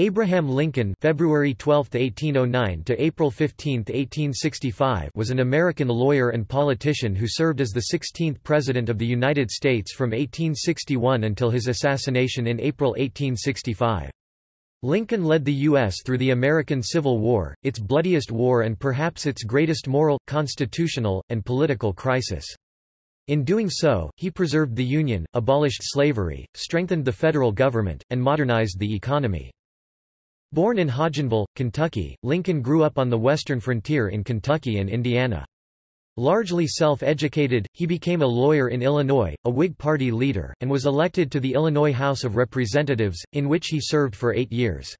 Abraham Lincoln February 12, 1809 to April 15, 1865 was an American lawyer and politician who served as the 16th President of the United States from 1861 until his assassination in April 1865. Lincoln led the U.S. through the American Civil War, its bloodiest war and perhaps its greatest moral, constitutional, and political crisis. In doing so, he preserved the Union, abolished slavery, strengthened the federal government, and modernized the economy. Born in Hodgenville, Kentucky, Lincoln grew up on the western frontier in Kentucky and Indiana. Largely self-educated, he became a lawyer in Illinois, a Whig Party leader, and was elected to the Illinois House of Representatives, in which he served for eight years.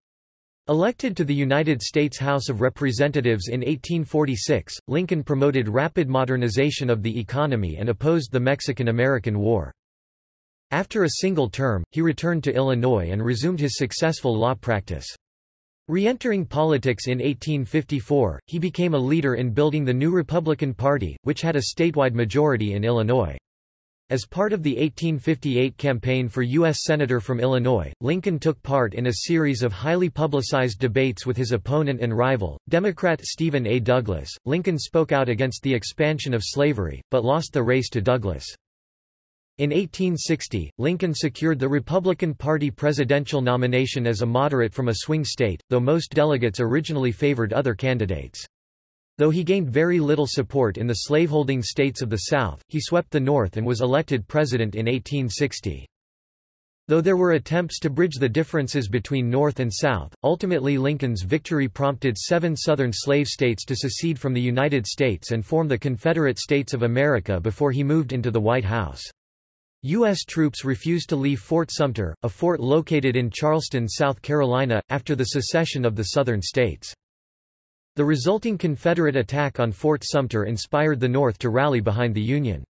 Elected to the United States House of Representatives in 1846, Lincoln promoted rapid modernization of the economy and opposed the Mexican-American War. After a single term, he returned to Illinois and resumed his successful law practice. Re-entering politics in 1854, he became a leader in building the new Republican Party, which had a statewide majority in Illinois. As part of the 1858 campaign for U.S. Senator from Illinois, Lincoln took part in a series of highly publicized debates with his opponent and rival, Democrat Stephen A. Douglas. Lincoln spoke out against the expansion of slavery, but lost the race to Douglas. In 1860, Lincoln secured the Republican Party presidential nomination as a moderate from a swing state, though most delegates originally favored other candidates. Though he gained very little support in the slaveholding states of the South, he swept the North and was elected president in 1860. Though there were attempts to bridge the differences between North and South, ultimately Lincoln's victory prompted seven Southern slave states to secede from the United States and form the Confederate States of America before he moved into the White House. U.S. troops refused to leave Fort Sumter, a fort located in Charleston, South Carolina, after the secession of the Southern states. The resulting Confederate attack on Fort Sumter inspired the North to rally behind the Union.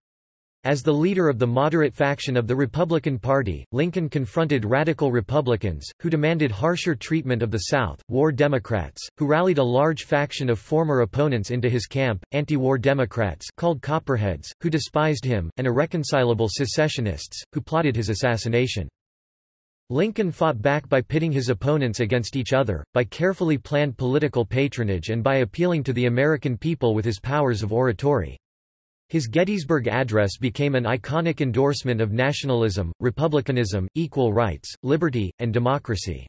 As the leader of the moderate faction of the Republican Party, Lincoln confronted radical Republicans, who demanded harsher treatment of the South, war Democrats, who rallied a large faction of former opponents into his camp, anti-war Democrats called Copperheads, who despised him, and irreconcilable secessionists, who plotted his assassination. Lincoln fought back by pitting his opponents against each other, by carefully planned political patronage and by appealing to the American people with his powers of oratory. His Gettysburg Address became an iconic endorsement of nationalism, republicanism, equal rights, liberty, and democracy.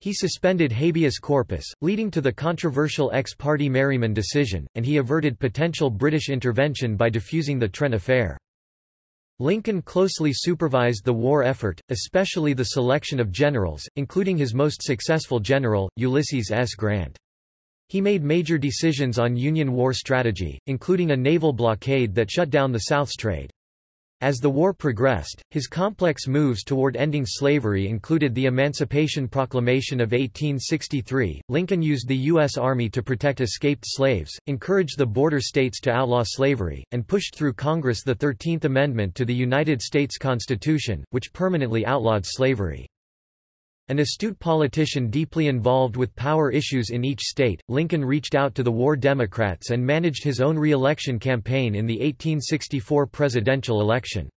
He suspended habeas corpus, leading to the controversial ex parte Merryman decision, and he averted potential British intervention by defusing the Trent affair. Lincoln closely supervised the war effort, especially the selection of generals, including his most successful general, Ulysses S. Grant. He made major decisions on Union war strategy, including a naval blockade that shut down the South's trade. As the war progressed, his complex moves toward ending slavery included the Emancipation Proclamation of 1863. Lincoln used the U.S. Army to protect escaped slaves, encouraged the border states to outlaw slavery, and pushed through Congress the Thirteenth Amendment to the United States Constitution, which permanently outlawed slavery. An astute politician deeply involved with power issues in each state, Lincoln reached out to the war Democrats and managed his own re-election campaign in the 1864 presidential election.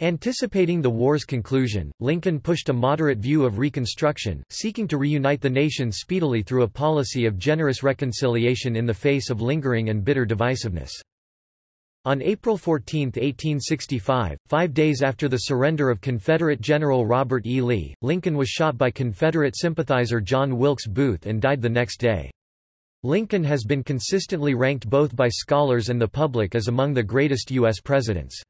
Anticipating the war's conclusion, Lincoln pushed a moderate view of Reconstruction, seeking to reunite the nation speedily through a policy of generous reconciliation in the face of lingering and bitter divisiveness. On April 14, 1865, five days after the surrender of Confederate General Robert E. Lee, Lincoln was shot by Confederate sympathizer John Wilkes Booth and died the next day. Lincoln has been consistently ranked both by scholars and the public as among the greatest U.S. presidents.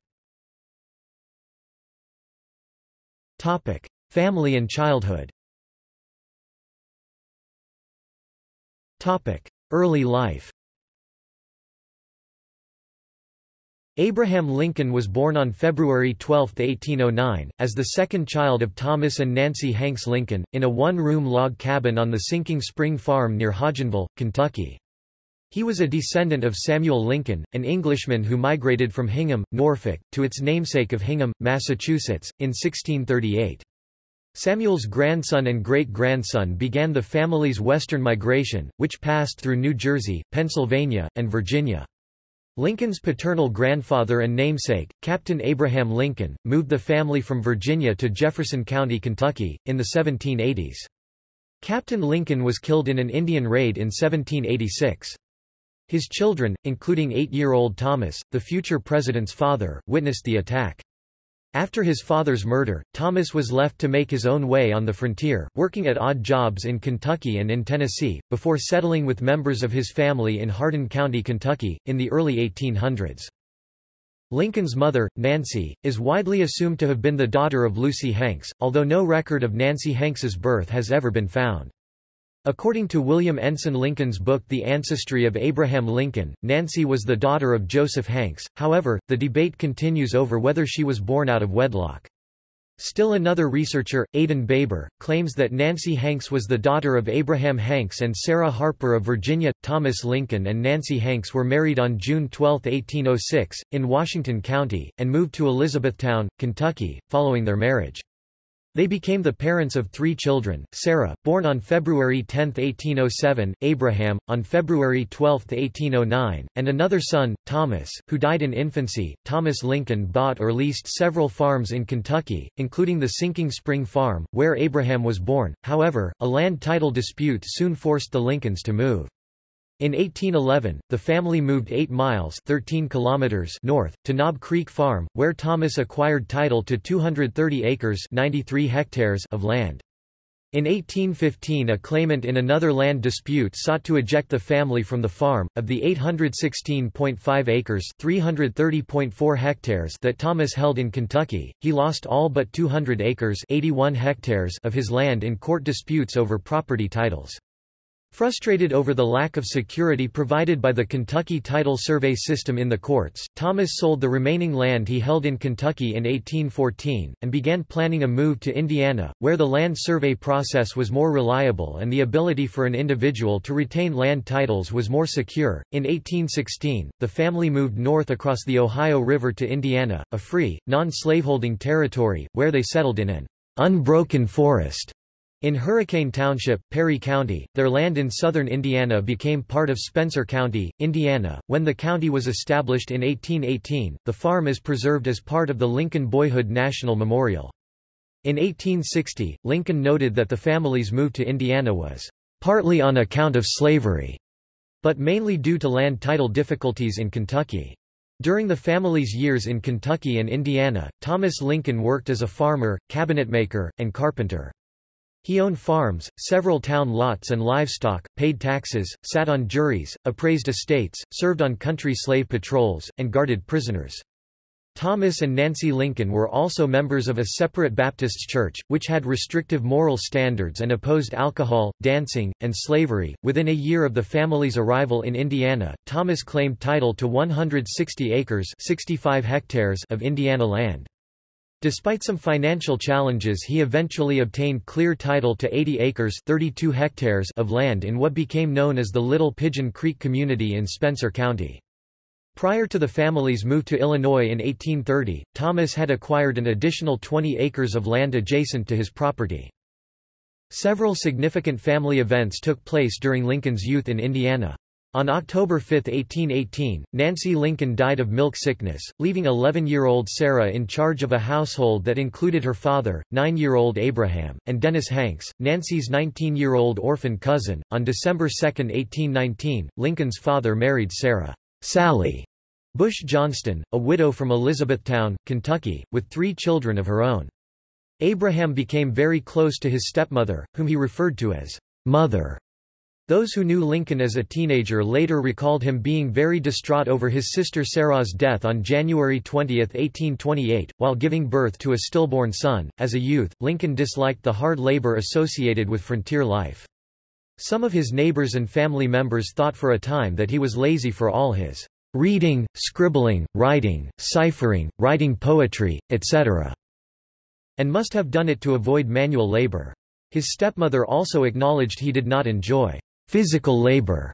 Family and childhood Early life Abraham Lincoln was born on February 12, 1809, as the second child of Thomas and Nancy Hanks Lincoln, in a one-room log cabin on the Sinking Spring Farm near Hodgenville, Kentucky. He was a descendant of Samuel Lincoln, an Englishman who migrated from Hingham, Norfolk, to its namesake of Hingham, Massachusetts, in 1638. Samuel's grandson and great-grandson began the family's western migration, which passed through New Jersey, Pennsylvania, and Virginia. Lincoln's paternal grandfather and namesake, Captain Abraham Lincoln, moved the family from Virginia to Jefferson County, Kentucky, in the 1780s. Captain Lincoln was killed in an Indian raid in 1786. His children, including eight-year-old Thomas, the future president's father, witnessed the attack. After his father's murder, Thomas was left to make his own way on the frontier, working at odd jobs in Kentucky and in Tennessee, before settling with members of his family in Hardin County, Kentucky, in the early 1800s. Lincoln's mother, Nancy, is widely assumed to have been the daughter of Lucy Hanks, although no record of Nancy Hanks's birth has ever been found. According to William Ensign Lincoln's book The Ancestry of Abraham Lincoln, Nancy was the daughter of Joseph Hanks, however, the debate continues over whether she was born out of wedlock. Still another researcher, Adin Baber, claims that Nancy Hanks was the daughter of Abraham Hanks and Sarah Harper of Virginia. Thomas Lincoln and Nancy Hanks were married on June 12, 1806, in Washington County, and moved to Elizabethtown, Kentucky, following their marriage. They became the parents of three children, Sarah, born on February 10, 1807, Abraham, on February 12, 1809, and another son, Thomas, who died in infancy. Thomas Lincoln bought or leased several farms in Kentucky, including the Sinking Spring Farm, where Abraham was born. However, a land title dispute soon forced the Lincolns to move. In 1811, the family moved 8 miles 13 kilometers north, to Knob Creek Farm, where Thomas acquired title to 230 acres 93 hectares of land. In 1815 a claimant in another land dispute sought to eject the family from the farm. Of the 816.5 acres 330.4 hectares that Thomas held in Kentucky, he lost all but 200 acres 81 hectares of his land in court disputes over property titles. Frustrated over the lack of security provided by the Kentucky title survey system in the courts, Thomas sold the remaining land he held in Kentucky in 1814, and began planning a move to Indiana, where the land survey process was more reliable and the ability for an individual to retain land titles was more secure. In 1816, the family moved north across the Ohio River to Indiana, a free, non-slaveholding territory, where they settled in an unbroken forest in Hurricane Township, Perry County, their land in southern Indiana became part of Spencer County, Indiana. When the county was established in 1818, the farm is preserved as part of the Lincoln Boyhood National Memorial. In 1860, Lincoln noted that the family's move to Indiana was partly on account of slavery, but mainly due to land title difficulties in Kentucky. During the family's years in Kentucky and Indiana, Thomas Lincoln worked as a farmer, cabinetmaker, and carpenter. He owned farms, several town lots and livestock, paid taxes, sat on juries, appraised estates, served on country slave patrols, and guarded prisoners. Thomas and Nancy Lincoln were also members of a separate Baptist church, which had restrictive moral standards and opposed alcohol, dancing, and slavery. Within a year of the family's arrival in Indiana, Thomas claimed title to 160 acres 65 hectares of Indiana land. Despite some financial challenges he eventually obtained clear title to 80 acres 32 hectares of land in what became known as the Little Pigeon Creek community in Spencer County. Prior to the family's move to Illinois in 1830, Thomas had acquired an additional 20 acres of land adjacent to his property. Several significant family events took place during Lincoln's youth in Indiana. On October 5, 1818, Nancy Lincoln died of milk sickness, leaving 11-year-old Sarah in charge of a household that included her father, 9-year-old Abraham, and Dennis Hanks, Nancy's 19-year-old orphan cousin. On December 2, 1819, Lincoln's father married Sarah Sally Bush Johnston, a widow from Elizabethtown, Kentucky, with three children of her own. Abraham became very close to his stepmother, whom he referred to as mother. Those who knew Lincoln as a teenager later recalled him being very distraught over his sister Sarah's death on January 20, 1828, while giving birth to a stillborn son. As a youth, Lincoln disliked the hard labor associated with frontier life. Some of his neighbors and family members thought for a time that he was lazy for all his reading, scribbling, writing, ciphering, writing poetry, etc., and must have done it to avoid manual labor. His stepmother also acknowledged he did not enjoy physical labor,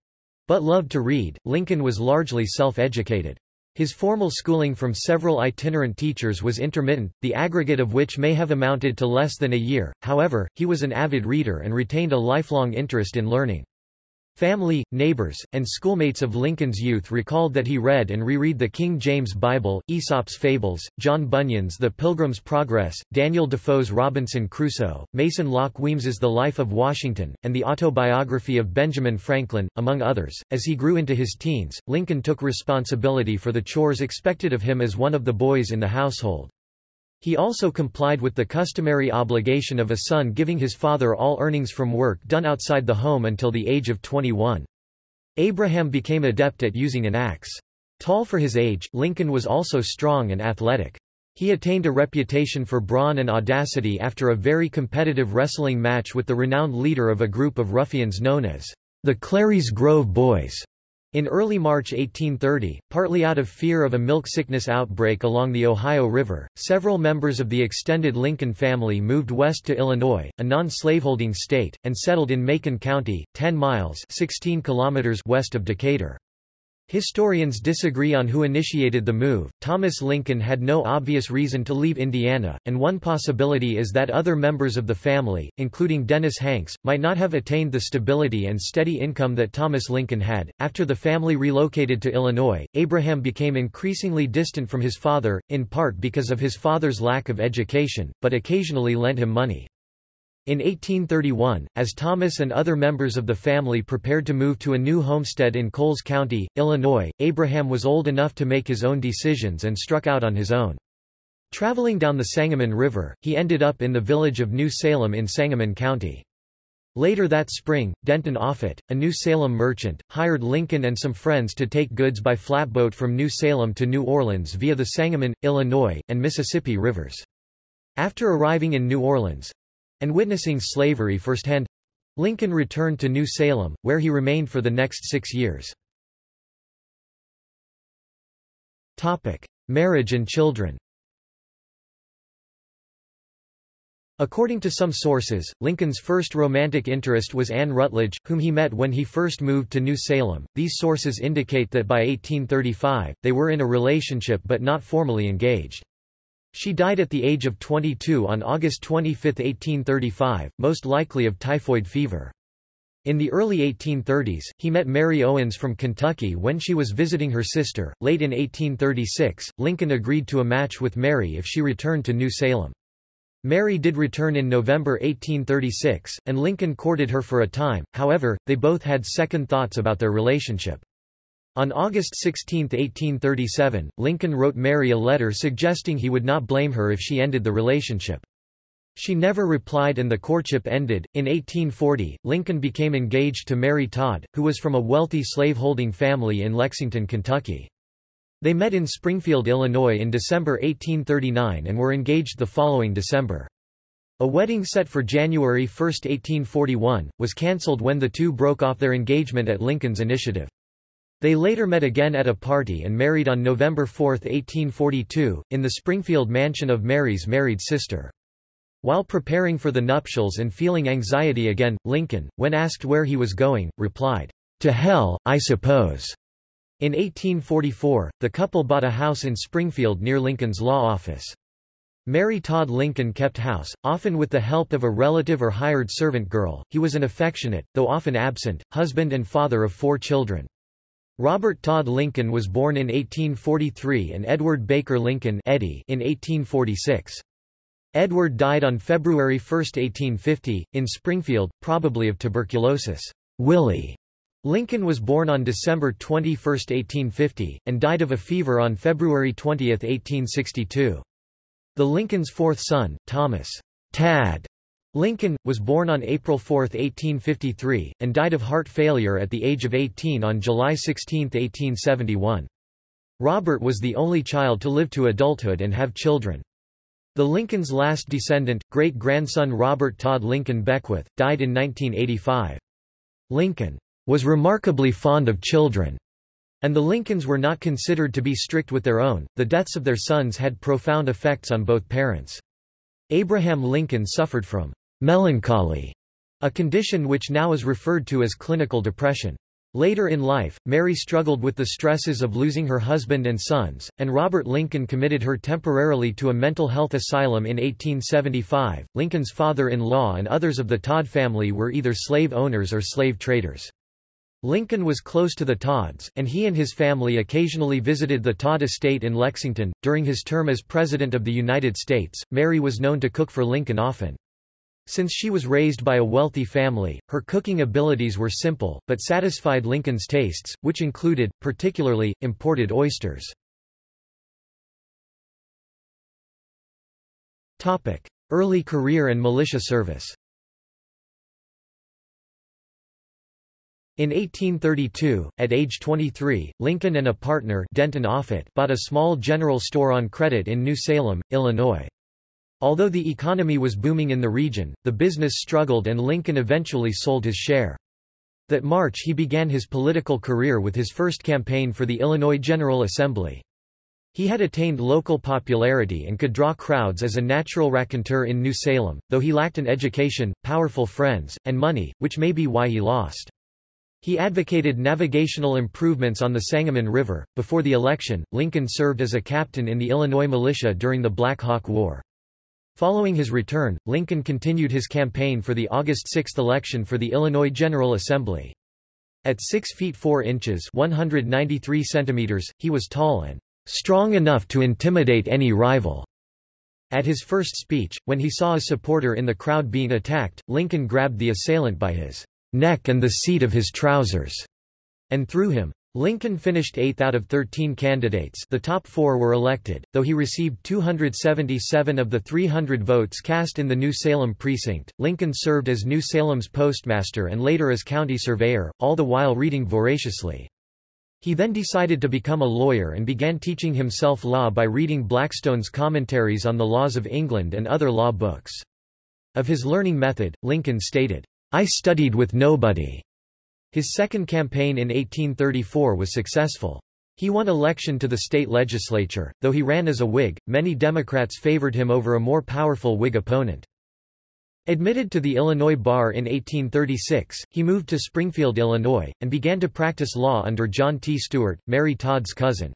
but loved to read. Lincoln was largely self-educated. His formal schooling from several itinerant teachers was intermittent, the aggregate of which may have amounted to less than a year, however, he was an avid reader and retained a lifelong interest in learning. Family, neighbors, and schoolmates of Lincoln's youth recalled that he read and reread the King James Bible, Aesop's Fables, John Bunyan's The Pilgrim's Progress, Daniel Defoe's Robinson Crusoe, Mason Locke Weems's The Life of Washington, and the autobiography of Benjamin Franklin, among others. As he grew into his teens, Lincoln took responsibility for the chores expected of him as one of the boys in the household. He also complied with the customary obligation of a son giving his father all earnings from work done outside the home until the age of 21. Abraham became adept at using an axe. Tall for his age, Lincoln was also strong and athletic. He attained a reputation for brawn and audacity after a very competitive wrestling match with the renowned leader of a group of ruffians known as the Clary's Grove Boys. In early March 1830, partly out of fear of a milk sickness outbreak along the Ohio River, several members of the extended Lincoln family moved west to Illinois, a non-slaveholding state, and settled in Macon County, 10 miles 16 kilometers west of Decatur. Historians disagree on who initiated the move. Thomas Lincoln had no obvious reason to leave Indiana, and one possibility is that other members of the family, including Dennis Hanks, might not have attained the stability and steady income that Thomas Lincoln had. After the family relocated to Illinois, Abraham became increasingly distant from his father, in part because of his father's lack of education, but occasionally lent him money. In 1831, as Thomas and other members of the family prepared to move to a new homestead in Coles County, Illinois, Abraham was old enough to make his own decisions and struck out on his own. Traveling down the Sangamon River, he ended up in the village of New Salem in Sangamon County. Later that spring, Denton Offutt, a New Salem merchant, hired Lincoln and some friends to take goods by flatboat from New Salem to New Orleans via the Sangamon, Illinois, and Mississippi rivers. After arriving in New Orleans, and witnessing slavery firsthand, Lincoln returned to New Salem, where he remained for the next six years. Topic. Marriage and children According to some sources, Lincoln's first romantic interest was Anne Rutledge, whom he met when he first moved to New Salem. These sources indicate that by 1835, they were in a relationship but not formally engaged. She died at the age of 22 on August 25, 1835, most likely of typhoid fever. In the early 1830s, he met Mary Owens from Kentucky when she was visiting her sister. Late in 1836, Lincoln agreed to a match with Mary if she returned to New Salem. Mary did return in November 1836, and Lincoln courted her for a time, however, they both had second thoughts about their relationship. On August 16, 1837, Lincoln wrote Mary a letter suggesting he would not blame her if she ended the relationship. She never replied and the courtship ended. In 1840, Lincoln became engaged to Mary Todd, who was from a wealthy slaveholding family in Lexington, Kentucky. They met in Springfield, Illinois in December 1839 and were engaged the following December. A wedding set for January 1, 1841, was cancelled when the two broke off their engagement at Lincoln's initiative. They later met again at a party and married on November 4, 1842, in the Springfield mansion of Mary's married sister. While preparing for the nuptials and feeling anxiety again, Lincoln, when asked where he was going, replied, To hell, I suppose. In 1844, the couple bought a house in Springfield near Lincoln's law office. Mary Todd Lincoln kept house, often with the help of a relative or hired servant girl. He was an affectionate, though often absent, husband and father of four children. Robert Todd Lincoln was born in 1843 and Edward Baker Lincoln Eddie in 1846. Edward died on February 1, 1850, in Springfield, probably of tuberculosis. Willie Lincoln was born on December 21, 1850, and died of a fever on February 20, 1862. The Lincoln's fourth son, Thomas Tad Lincoln, was born on April 4, 1853, and died of heart failure at the age of 18 on July 16, 1871. Robert was the only child to live to adulthood and have children. The Lincoln's last descendant, great-grandson Robert Todd Lincoln Beckwith, died in 1985. Lincoln was remarkably fond of children, and the Lincolns were not considered to be strict with their own. The deaths of their sons had profound effects on both parents. Abraham Lincoln suffered from melancholy, a condition which now is referred to as clinical depression. Later in life, Mary struggled with the stresses of losing her husband and sons, and Robert Lincoln committed her temporarily to a mental health asylum in 1875. Lincoln's father-in-law and others of the Todd family were either slave owners or slave traders. Lincoln was close to the Todds, and he and his family occasionally visited the Todd estate in Lexington. During his term as President of the United States, Mary was known to cook for Lincoln often. Since she was raised by a wealthy family, her cooking abilities were simple, but satisfied Lincoln's tastes, which included, particularly, imported oysters. Early career and militia service In 1832, at age 23, Lincoln and a partner Denton Offutt bought a small general store on credit in New Salem, Illinois. Although the economy was booming in the region, the business struggled and Lincoln eventually sold his share. That March he began his political career with his first campaign for the Illinois General Assembly. He had attained local popularity and could draw crowds as a natural raconteur in New Salem, though he lacked an education, powerful friends, and money, which may be why he lost. He advocated navigational improvements on the Sangamon River. Before the election, Lincoln served as a captain in the Illinois militia during the Black Hawk War. Following his return, Lincoln continued his campaign for the August 6 election for the Illinois General Assembly. At 6 feet 4 inches 193 centimeters, he was tall and strong enough to intimidate any rival. At his first speech, when he saw a supporter in the crowd being attacked, Lincoln grabbed the assailant by his neck and the seat of his trousers, and threw him. Lincoln finished eighth out of 13 candidates the top four were elected, though he received 277 of the 300 votes cast in the New Salem precinct. Lincoln served as New Salem's postmaster and later as county surveyor, all the while reading voraciously. He then decided to become a lawyer and began teaching himself law by reading Blackstone's commentaries on the laws of England and other law books. Of his learning method, Lincoln stated, I studied with nobody. His second campaign in 1834 was successful. He won election to the state legislature, though he ran as a Whig, many Democrats favored him over a more powerful Whig opponent. Admitted to the Illinois bar in 1836, he moved to Springfield, Illinois, and began to practice law under John T. Stuart, Mary Todd's cousin.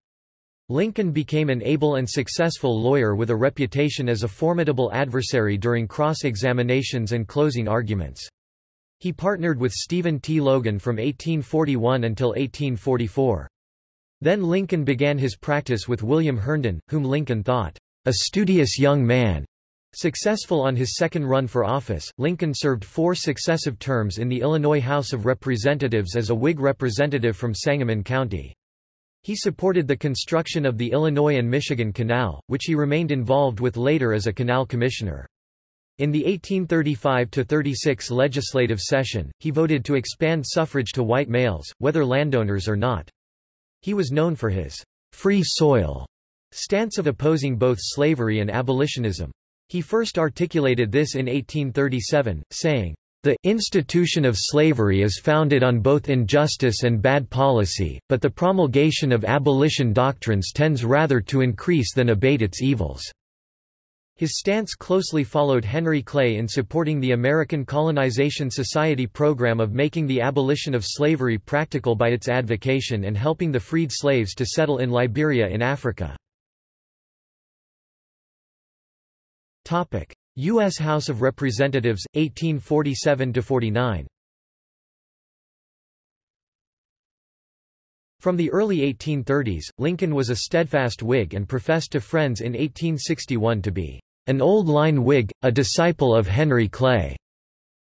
Lincoln became an able and successful lawyer with a reputation as a formidable adversary during cross-examinations and closing arguments. He partnered with Stephen T. Logan from 1841 until 1844. Then Lincoln began his practice with William Herndon, whom Lincoln thought a studious young man. Successful on his second run for office, Lincoln served four successive terms in the Illinois House of Representatives as a Whig representative from Sangamon County. He supported the construction of the Illinois and Michigan Canal, which he remained involved with later as a canal commissioner. In the 1835–36 legislative session, he voted to expand suffrage to white males, whether landowners or not. He was known for his free soil stance of opposing both slavery and abolitionism. He first articulated this in 1837, saying, the institution of slavery is founded on both injustice and bad policy, but the promulgation of abolition doctrines tends rather to increase than abate its evils. His stance closely followed Henry Clay in supporting the American Colonization Society program of making the abolition of slavery practical by its advocation and helping the freed slaves to settle in Liberia in Africa. U.S. House of Representatives, 1847–49 From the early 1830s, Lincoln was a steadfast Whig and professed to friends in 1861 to be an old-line Whig, a disciple of Henry Clay.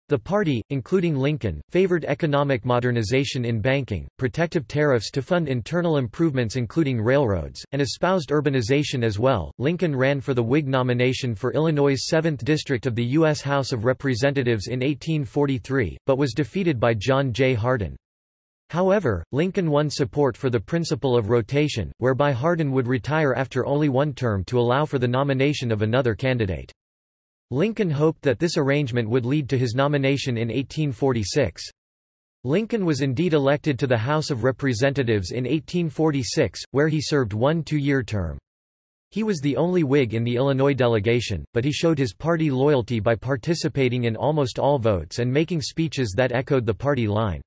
The party, including Lincoln, favored economic modernization in banking, protective tariffs to fund internal improvements including railroads, and espoused urbanization as well. Lincoln ran for the Whig nomination for Illinois' 7th District of the U.S. House of Representatives in 1843, but was defeated by John J. Hardin. However, Lincoln won support for the principle of rotation, whereby Hardin would retire after only one term to allow for the nomination of another candidate. Lincoln hoped that this arrangement would lead to his nomination in 1846. Lincoln was indeed elected to the House of Representatives in 1846, where he served one two-year term. He was the only Whig in the Illinois delegation, but he showed his party loyalty by participating in almost all votes and making speeches that echoed the party line.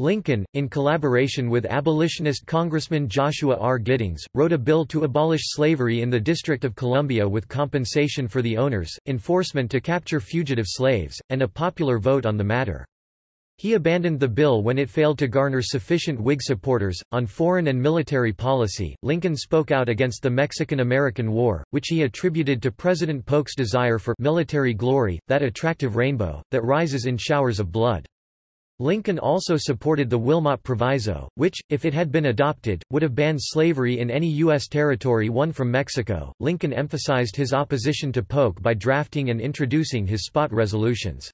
Lincoln, in collaboration with abolitionist Congressman Joshua R. Giddings, wrote a bill to abolish slavery in the District of Columbia with compensation for the owners, enforcement to capture fugitive slaves, and a popular vote on the matter. He abandoned the bill when it failed to garner sufficient Whig supporters. On foreign and military policy, Lincoln spoke out against the Mexican-American War, which he attributed to President Polk's desire for military glory, that attractive rainbow, that rises in showers of blood. Lincoln also supported the Wilmot Proviso, which, if it had been adopted, would have banned slavery in any U.S. territory won from Mexico. Lincoln emphasized his opposition to Polk by drafting and introducing his spot resolutions.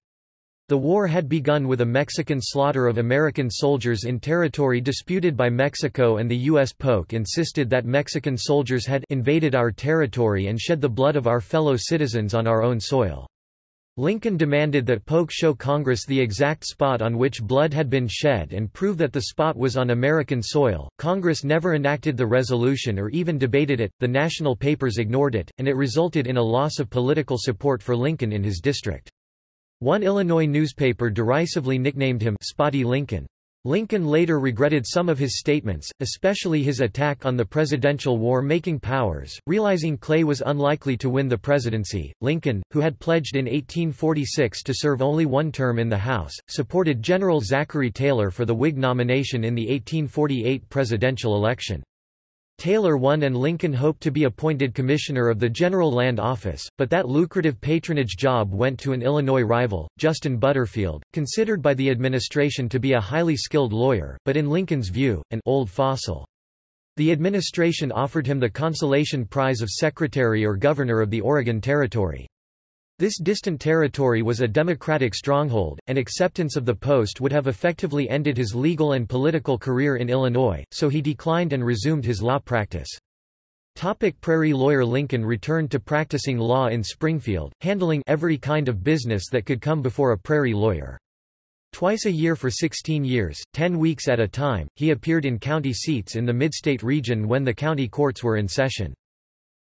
The war had begun with a Mexican slaughter of American soldiers in territory disputed by Mexico and the U.S. Polk insisted that Mexican soldiers had invaded our territory and shed the blood of our fellow citizens on our own soil. Lincoln demanded that Polk show Congress the exact spot on which blood had been shed and prove that the spot was on American soil. Congress never enacted the resolution or even debated it, the national papers ignored it, and it resulted in a loss of political support for Lincoln in his district. One Illinois newspaper derisively nicknamed him Spotty Lincoln. Lincoln later regretted some of his statements, especially his attack on the presidential war-making powers. Realizing Clay was unlikely to win the presidency, Lincoln, who had pledged in 1846 to serve only one term in the House, supported General Zachary Taylor for the Whig nomination in the 1848 presidential election. Taylor won and Lincoln hoped to be appointed commissioner of the General Land Office, but that lucrative patronage job went to an Illinois rival, Justin Butterfield, considered by the administration to be a highly skilled lawyer, but in Lincoln's view, an old fossil. The administration offered him the consolation prize of Secretary or Governor of the Oregon Territory. This distant territory was a Democratic stronghold, and acceptance of the post would have effectively ended his legal and political career in Illinois, so he declined and resumed his law practice. Topic Prairie lawyer Lincoln returned to practicing law in Springfield, handling every kind of business that could come before a prairie lawyer. Twice a year for 16 years, 10 weeks at a time, he appeared in county seats in the midstate region when the county courts were in session.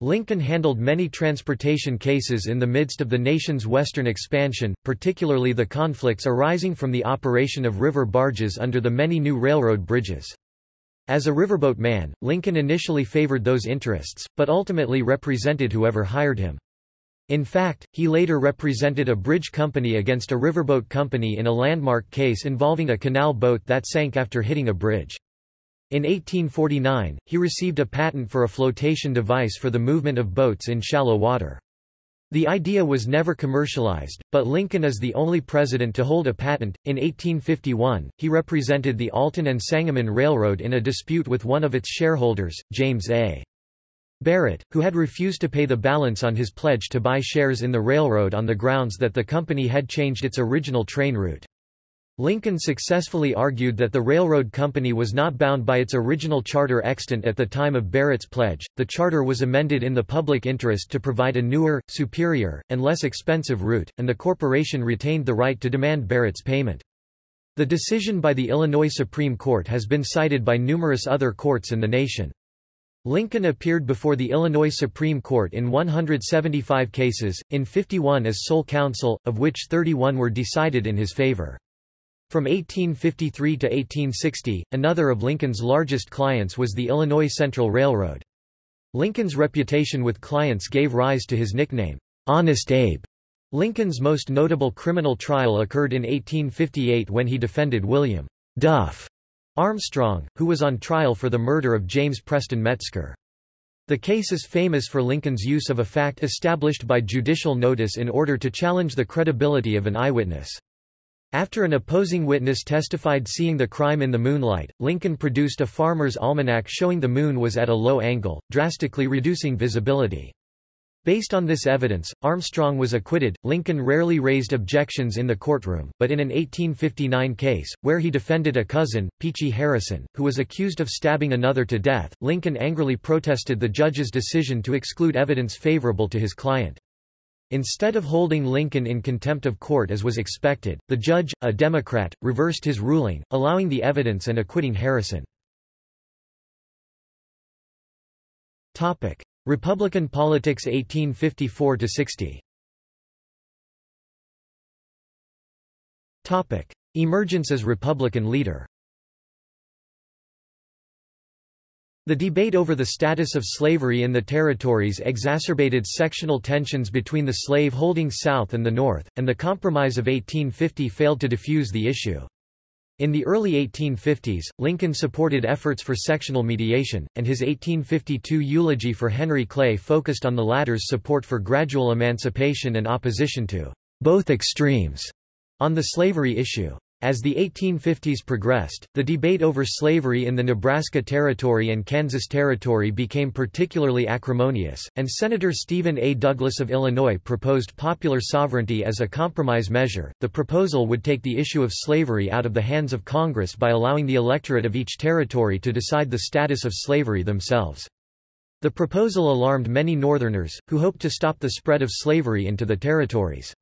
Lincoln handled many transportation cases in the midst of the nation's western expansion, particularly the conflicts arising from the operation of river barges under the many new railroad bridges. As a riverboat man, Lincoln initially favored those interests, but ultimately represented whoever hired him. In fact, he later represented a bridge company against a riverboat company in a landmark case involving a canal boat that sank after hitting a bridge. In 1849, he received a patent for a flotation device for the movement of boats in shallow water. The idea was never commercialized, but Lincoln is the only president to hold a patent. In 1851, he represented the Alton and Sangamon Railroad in a dispute with one of its shareholders, James A. Barrett, who had refused to pay the balance on his pledge to buy shares in the railroad on the grounds that the company had changed its original train route. Lincoln successfully argued that the railroad company was not bound by its original charter extant at the time of Barrett's pledge. The charter was amended in the public interest to provide a newer, superior, and less expensive route, and the corporation retained the right to demand Barrett's payment. The decision by the Illinois Supreme Court has been cited by numerous other courts in the nation. Lincoln appeared before the Illinois Supreme Court in 175 cases, in 51 as sole counsel, of which 31 were decided in his favor. From 1853 to 1860, another of Lincoln's largest clients was the Illinois Central Railroad. Lincoln's reputation with clients gave rise to his nickname, Honest Abe. Lincoln's most notable criminal trial occurred in 1858 when he defended William Duff Armstrong, who was on trial for the murder of James Preston Metzker. The case is famous for Lincoln's use of a fact established by judicial notice in order to challenge the credibility of an eyewitness. After an opposing witness testified seeing the crime in the moonlight, Lincoln produced a farmer's almanac showing the moon was at a low angle, drastically reducing visibility. Based on this evidence, Armstrong was acquitted. Lincoln rarely raised objections in the courtroom, but in an 1859 case, where he defended a cousin, Peachy Harrison, who was accused of stabbing another to death, Lincoln angrily protested the judge's decision to exclude evidence favorable to his client. Instead of holding Lincoln in contempt of court as was expected, the judge, a Democrat, reversed his ruling, allowing the evidence and acquitting Harrison. Topic: Republican politics 1854–60 Emergence as Republican leader The debate over the status of slavery in the territories exacerbated sectional tensions between the slave-holding South and the North, and the Compromise of 1850 failed to defuse the issue. In the early 1850s, Lincoln supported efforts for sectional mediation, and his 1852 eulogy for Henry Clay focused on the latter's support for gradual emancipation and opposition to both extremes on the slavery issue. As the 1850s progressed, the debate over slavery in the Nebraska Territory and Kansas Territory became particularly acrimonious, and Senator Stephen A. Douglas of Illinois proposed popular sovereignty as a compromise measure. The proposal would take the issue of slavery out of the hands of Congress by allowing the electorate of each territory to decide the status of slavery themselves. The proposal alarmed many Northerners, who hoped to stop the spread of slavery into the territories.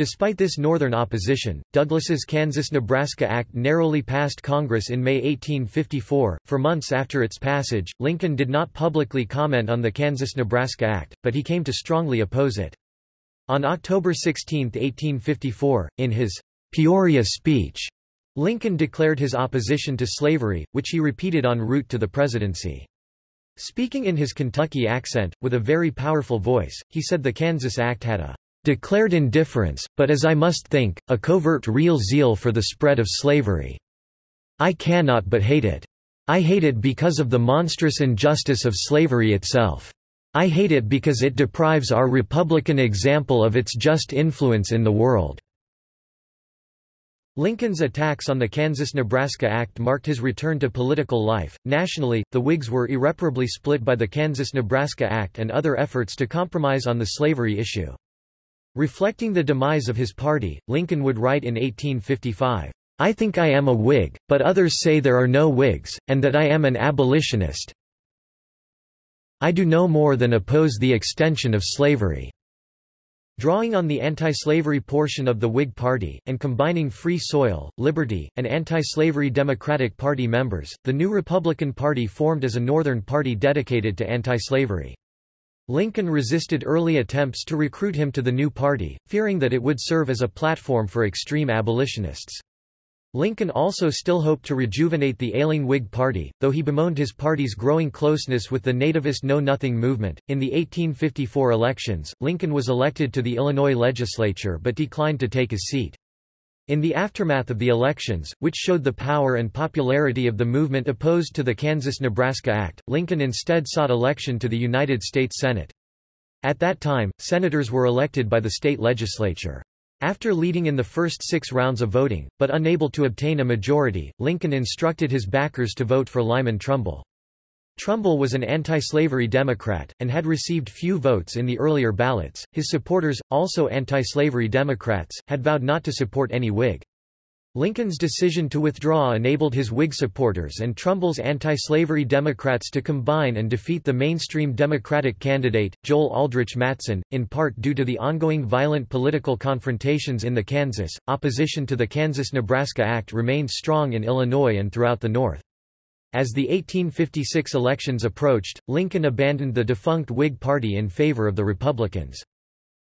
Despite this Northern opposition, Douglas's Kansas-Nebraska Act narrowly passed Congress in May 1854. For months after its passage, Lincoln did not publicly comment on the Kansas-Nebraska Act, but he came to strongly oppose it. On October 16, 1854, in his Peoria speech, Lincoln declared his opposition to slavery, which he repeated en route to the presidency. Speaking in his Kentucky accent, with a very powerful voice, he said the Kansas Act had a declared indifference, but as I must think, a covert real zeal for the spread of slavery. I cannot but hate it. I hate it because of the monstrous injustice of slavery itself. I hate it because it deprives our Republican example of its just influence in the world. Lincoln's attacks on the Kansas-Nebraska Act marked his return to political life. Nationally, the Whigs were irreparably split by the Kansas-Nebraska Act and other efforts to compromise on the slavery issue. Reflecting the demise of his party, Lincoln would write in 1855, I think I am a Whig, but others say there are no Whigs, and that I am an abolitionist. I do no more than oppose the extension of slavery. Drawing on the anti-slavery portion of the Whig Party, and combining Free Soil, Liberty, and anti-slavery Democratic Party members, the new Republican Party formed as a Northern party dedicated to anti-slavery. Lincoln resisted early attempts to recruit him to the new party, fearing that it would serve as a platform for extreme abolitionists. Lincoln also still hoped to rejuvenate the ailing Whig Party, though he bemoaned his party's growing closeness with the nativist Know Nothing movement. In the 1854 elections, Lincoln was elected to the Illinois legislature but declined to take his seat. In the aftermath of the elections, which showed the power and popularity of the movement opposed to the Kansas-Nebraska Act, Lincoln instead sought election to the United States Senate. At that time, senators were elected by the state legislature. After leading in the first six rounds of voting, but unable to obtain a majority, Lincoln instructed his backers to vote for Lyman Trumbull. Trumbull was an anti-slavery Democrat, and had received few votes in the earlier ballots. His supporters, also anti-slavery Democrats, had vowed not to support any Whig. Lincoln's decision to withdraw enabled his Whig supporters and Trumbull's anti-slavery Democrats to combine and defeat the mainstream Democratic candidate, Joel Aldrich Matteson, in part due to the ongoing violent political confrontations in the Kansas. Opposition to the Kansas-Nebraska Act remained strong in Illinois and throughout the North. As the 1856 elections approached, Lincoln abandoned the defunct Whig Party in favor of the Republicans.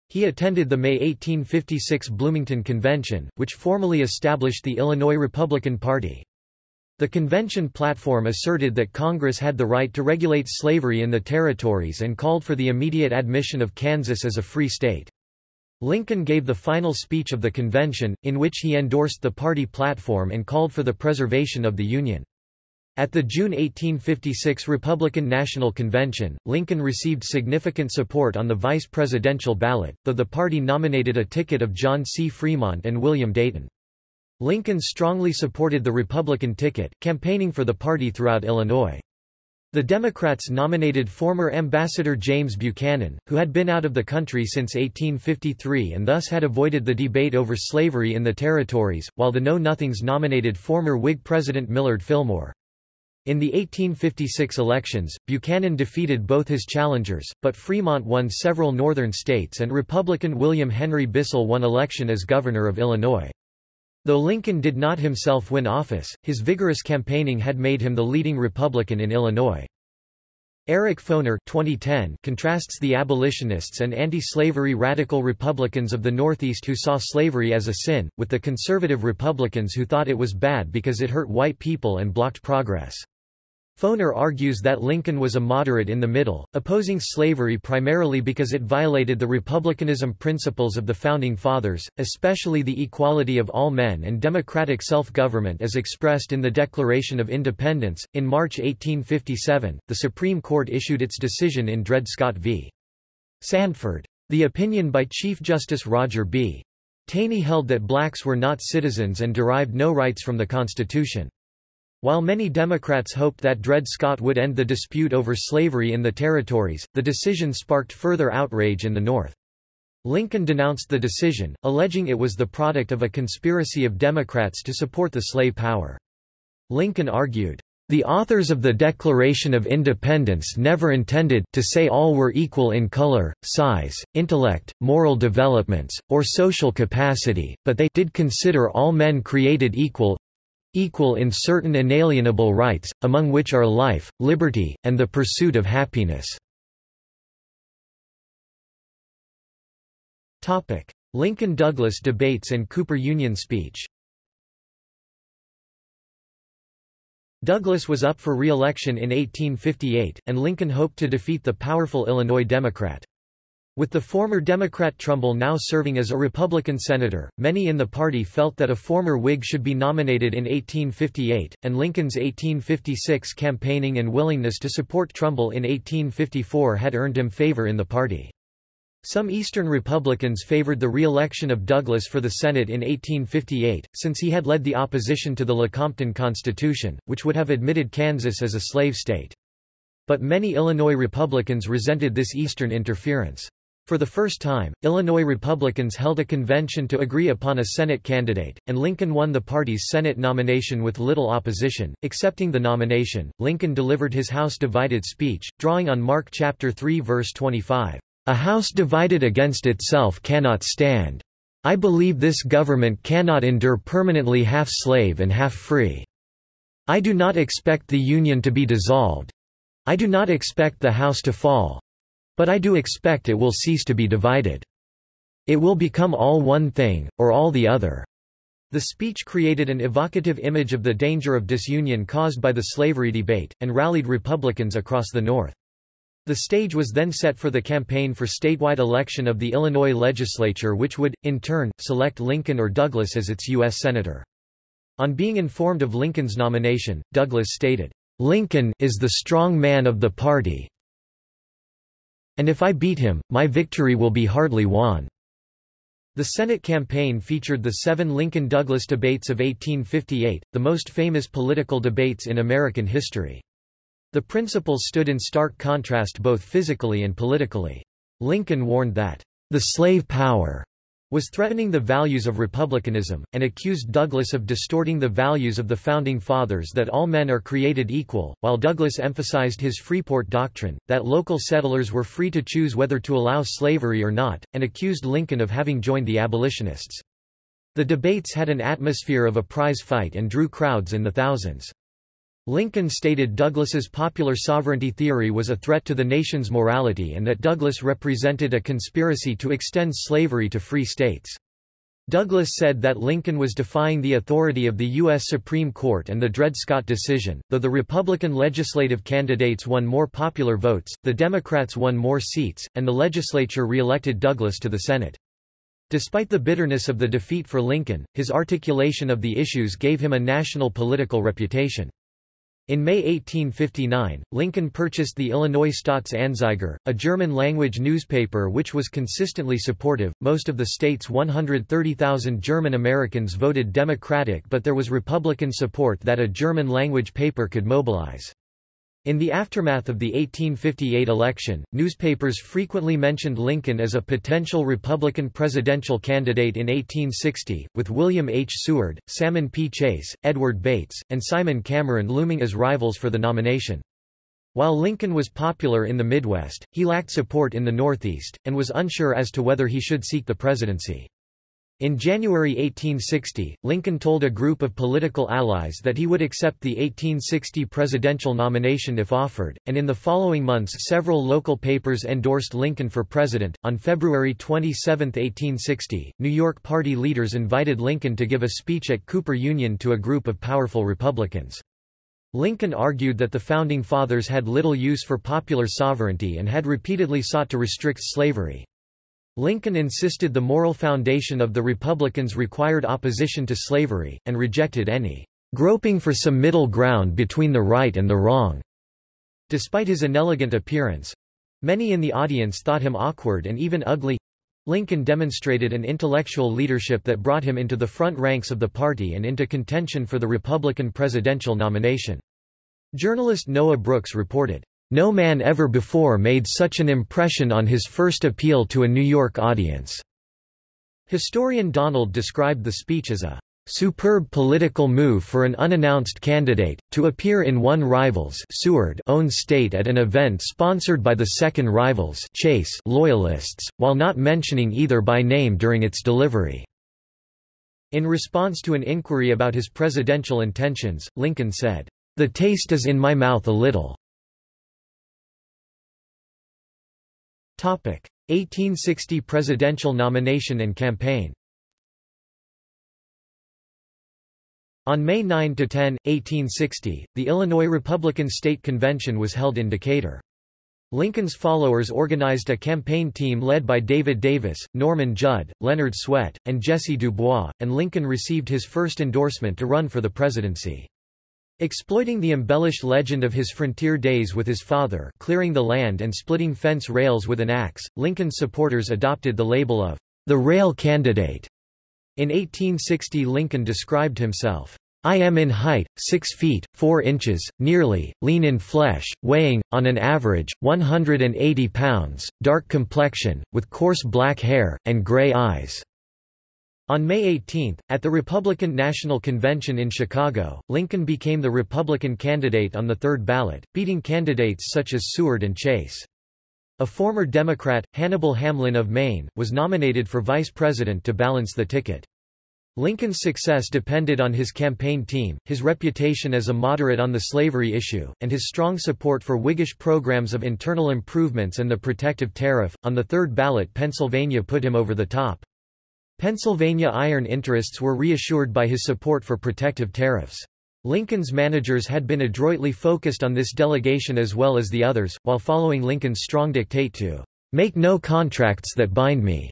He attended the May 1856 Bloomington Convention, which formally established the Illinois Republican Party. The convention platform asserted that Congress had the right to regulate slavery in the territories and called for the immediate admission of Kansas as a free state. Lincoln gave the final speech of the convention, in which he endorsed the party platform and called for the preservation of the Union. At the June 1856 Republican National Convention, Lincoln received significant support on the vice presidential ballot, though the party nominated a ticket of John C. Fremont and William Dayton. Lincoln strongly supported the Republican ticket, campaigning for the party throughout Illinois. The Democrats nominated former Ambassador James Buchanan, who had been out of the country since 1853 and thus had avoided the debate over slavery in the territories, while the Know Nothings nominated former Whig President Millard Fillmore. In the 1856 elections, Buchanan defeated both his challengers, but Fremont won several northern states and Republican William Henry Bissell won election as governor of Illinois. Though Lincoln did not himself win office, his vigorous campaigning had made him the leading Republican in Illinois. Eric Foner 2010 contrasts the abolitionists and anti-slavery radical Republicans of the Northeast who saw slavery as a sin, with the conservative Republicans who thought it was bad because it hurt white people and blocked progress. Foner argues that Lincoln was a moderate in the middle, opposing slavery primarily because it violated the republicanism principles of the Founding Fathers, especially the equality of all men and democratic self-government as expressed in the Declaration of Independence. In March 1857, the Supreme Court issued its decision in Dred Scott v. Sandford. The opinion by Chief Justice Roger B. Taney held that blacks were not citizens and derived no rights from the Constitution. While many Democrats hoped that Dred Scott would end the dispute over slavery in the territories, the decision sparked further outrage in the North. Lincoln denounced the decision, alleging it was the product of a conspiracy of Democrats to support the slave power. Lincoln argued, the authors of the Declaration of Independence never intended to say all were equal in color, size, intellect, moral developments, or social capacity, but they did consider all men created equal, equal in certain inalienable rights, among which are life, liberty, and the pursuit of happiness. Lincoln-Douglas debates and Cooper Union speech Douglas was up for re-election in 1858, and Lincoln hoped to defeat the powerful Illinois Democrat. With the former Democrat Trumbull now serving as a Republican senator, many in the party felt that a former Whig should be nominated in 1858, and Lincoln's 1856 campaigning and willingness to support Trumbull in 1854 had earned him favor in the party. Some Eastern Republicans favored the re-election of Douglas for the Senate in 1858, since he had led the opposition to the Lecompton Constitution, which would have admitted Kansas as a slave state. But many Illinois Republicans resented this Eastern interference. For the first time, Illinois Republicans held a convention to agree upon a Senate candidate, and Lincoln won the party's Senate nomination with little opposition. Accepting the nomination, Lincoln delivered his House divided speech, drawing on Mark chapter 3 verse 25. A house divided against itself cannot stand. I believe this government cannot endure permanently half slave and half free. I do not expect the Union to be dissolved. I do not expect the house to fall. But I do expect it will cease to be divided. It will become all one thing, or all the other. The speech created an evocative image of the danger of disunion caused by the slavery debate, and rallied Republicans across the North. The stage was then set for the campaign for statewide election of the Illinois legislature which would, in turn, select Lincoln or Douglas as its U.S. Senator. On being informed of Lincoln's nomination, Douglas stated, "'Lincoln is the strong man of the party, and if I beat him, my victory will be hardly won. The Senate campaign featured the seven Lincoln-Douglas debates of 1858, the most famous political debates in American history. The principals stood in stark contrast both physically and politically. Lincoln warned that, "...the slave power," was threatening the values of republicanism, and accused Douglas of distorting the values of the Founding Fathers that all men are created equal, while Douglas emphasized his Freeport doctrine, that local settlers were free to choose whether to allow slavery or not, and accused Lincoln of having joined the abolitionists. The debates had an atmosphere of a prize fight and drew crowds in the thousands. Lincoln stated Douglas's popular sovereignty theory was a threat to the nation's morality and that Douglas represented a conspiracy to extend slavery to free states. Douglas said that Lincoln was defying the authority of the U.S. Supreme Court and the Dred Scott decision. Though the Republican legislative candidates won more popular votes, the Democrats won more seats, and the legislature re-elected Douglas to the Senate. Despite the bitterness of the defeat for Lincoln, his articulation of the issues gave him a national political reputation. In May 1859, Lincoln purchased the Illinois Staatsanzeiger, a German-language newspaper which was consistently supportive. Most of the state's 130,000 German Americans voted Democratic but there was Republican support that a German-language paper could mobilize. In the aftermath of the 1858 election, newspapers frequently mentioned Lincoln as a potential Republican presidential candidate in 1860, with William H. Seward, Salmon P. Chase, Edward Bates, and Simon Cameron looming as rivals for the nomination. While Lincoln was popular in the Midwest, he lacked support in the Northeast, and was unsure as to whether he should seek the presidency. In January 1860, Lincoln told a group of political allies that he would accept the 1860 presidential nomination if offered, and in the following months several local papers endorsed Lincoln for president. On February 27, 1860, New York party leaders invited Lincoln to give a speech at Cooper Union to a group of powerful Republicans. Lincoln argued that the Founding Fathers had little use for popular sovereignty and had repeatedly sought to restrict slavery. Lincoln insisted the moral foundation of the Republicans required opposition to slavery, and rejected any groping for some middle ground between the right and the wrong. Despite his inelegant appearance—many in the audience thought him awkward and even ugly—Lincoln demonstrated an intellectual leadership that brought him into the front ranks of the party and into contention for the Republican presidential nomination. Journalist Noah Brooks reported, "...no man ever before made such an impression on his first appeal to a New York audience." Historian Donald described the speech as a superb political move for an unannounced candidate, to appear in one rival's Seward own state at an event sponsored by the second rival's Chase loyalists, while not mentioning either by name during its delivery. In response to an inquiry about his presidential intentions, Lincoln said, "...the taste is in my mouth a little." 1860 presidential nomination and campaign On May 9–10, 1860, the Illinois Republican State Convention was held in Decatur. Lincoln's followers organized a campaign team led by David Davis, Norman Judd, Leonard Swett, and Jesse Dubois, and Lincoln received his first endorsement to run for the presidency. Exploiting the embellished legend of his frontier days with his father clearing the land and splitting fence rails with an axe, Lincoln's supporters adopted the label of the rail candidate. In 1860 Lincoln described himself, I am in height, 6 feet, 4 inches, nearly, lean in flesh, weighing, on an average, 180 pounds, dark complexion, with coarse black hair, and gray eyes. On May 18, at the Republican National Convention in Chicago, Lincoln became the Republican candidate on the third ballot, beating candidates such as Seward and Chase. A former Democrat, Hannibal Hamlin of Maine, was nominated for vice president to balance the ticket. Lincoln's success depended on his campaign team, his reputation as a moderate on the slavery issue, and his strong support for Whiggish programs of internal improvements and the protective tariff. On the third ballot, Pennsylvania put him over the top. Pennsylvania iron interests were reassured by his support for protective tariffs. Lincoln's managers had been adroitly focused on this delegation as well as the others, while following Lincoln's strong dictate to make no contracts that bind me.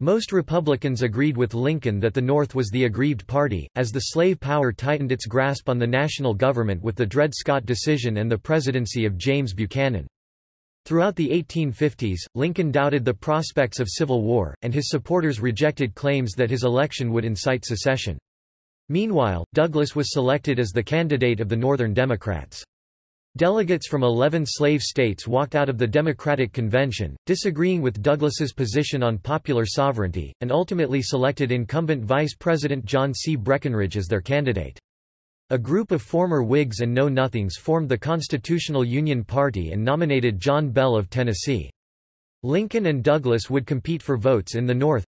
Most Republicans agreed with Lincoln that the North was the aggrieved party, as the slave power tightened its grasp on the national government with the Dred Scott decision and the presidency of James Buchanan. Throughout the 1850s, Lincoln doubted the prospects of civil war, and his supporters rejected claims that his election would incite secession. Meanwhile, Douglas was selected as the candidate of the Northern Democrats. Delegates from 11 slave states walked out of the Democratic Convention, disagreeing with Douglas's position on popular sovereignty, and ultimately selected incumbent Vice President John C. Breckinridge as their candidate. A group of former Whigs and Know-Nothings formed the Constitutional Union Party and nominated John Bell of Tennessee. Lincoln and Douglas would compete for votes in the North,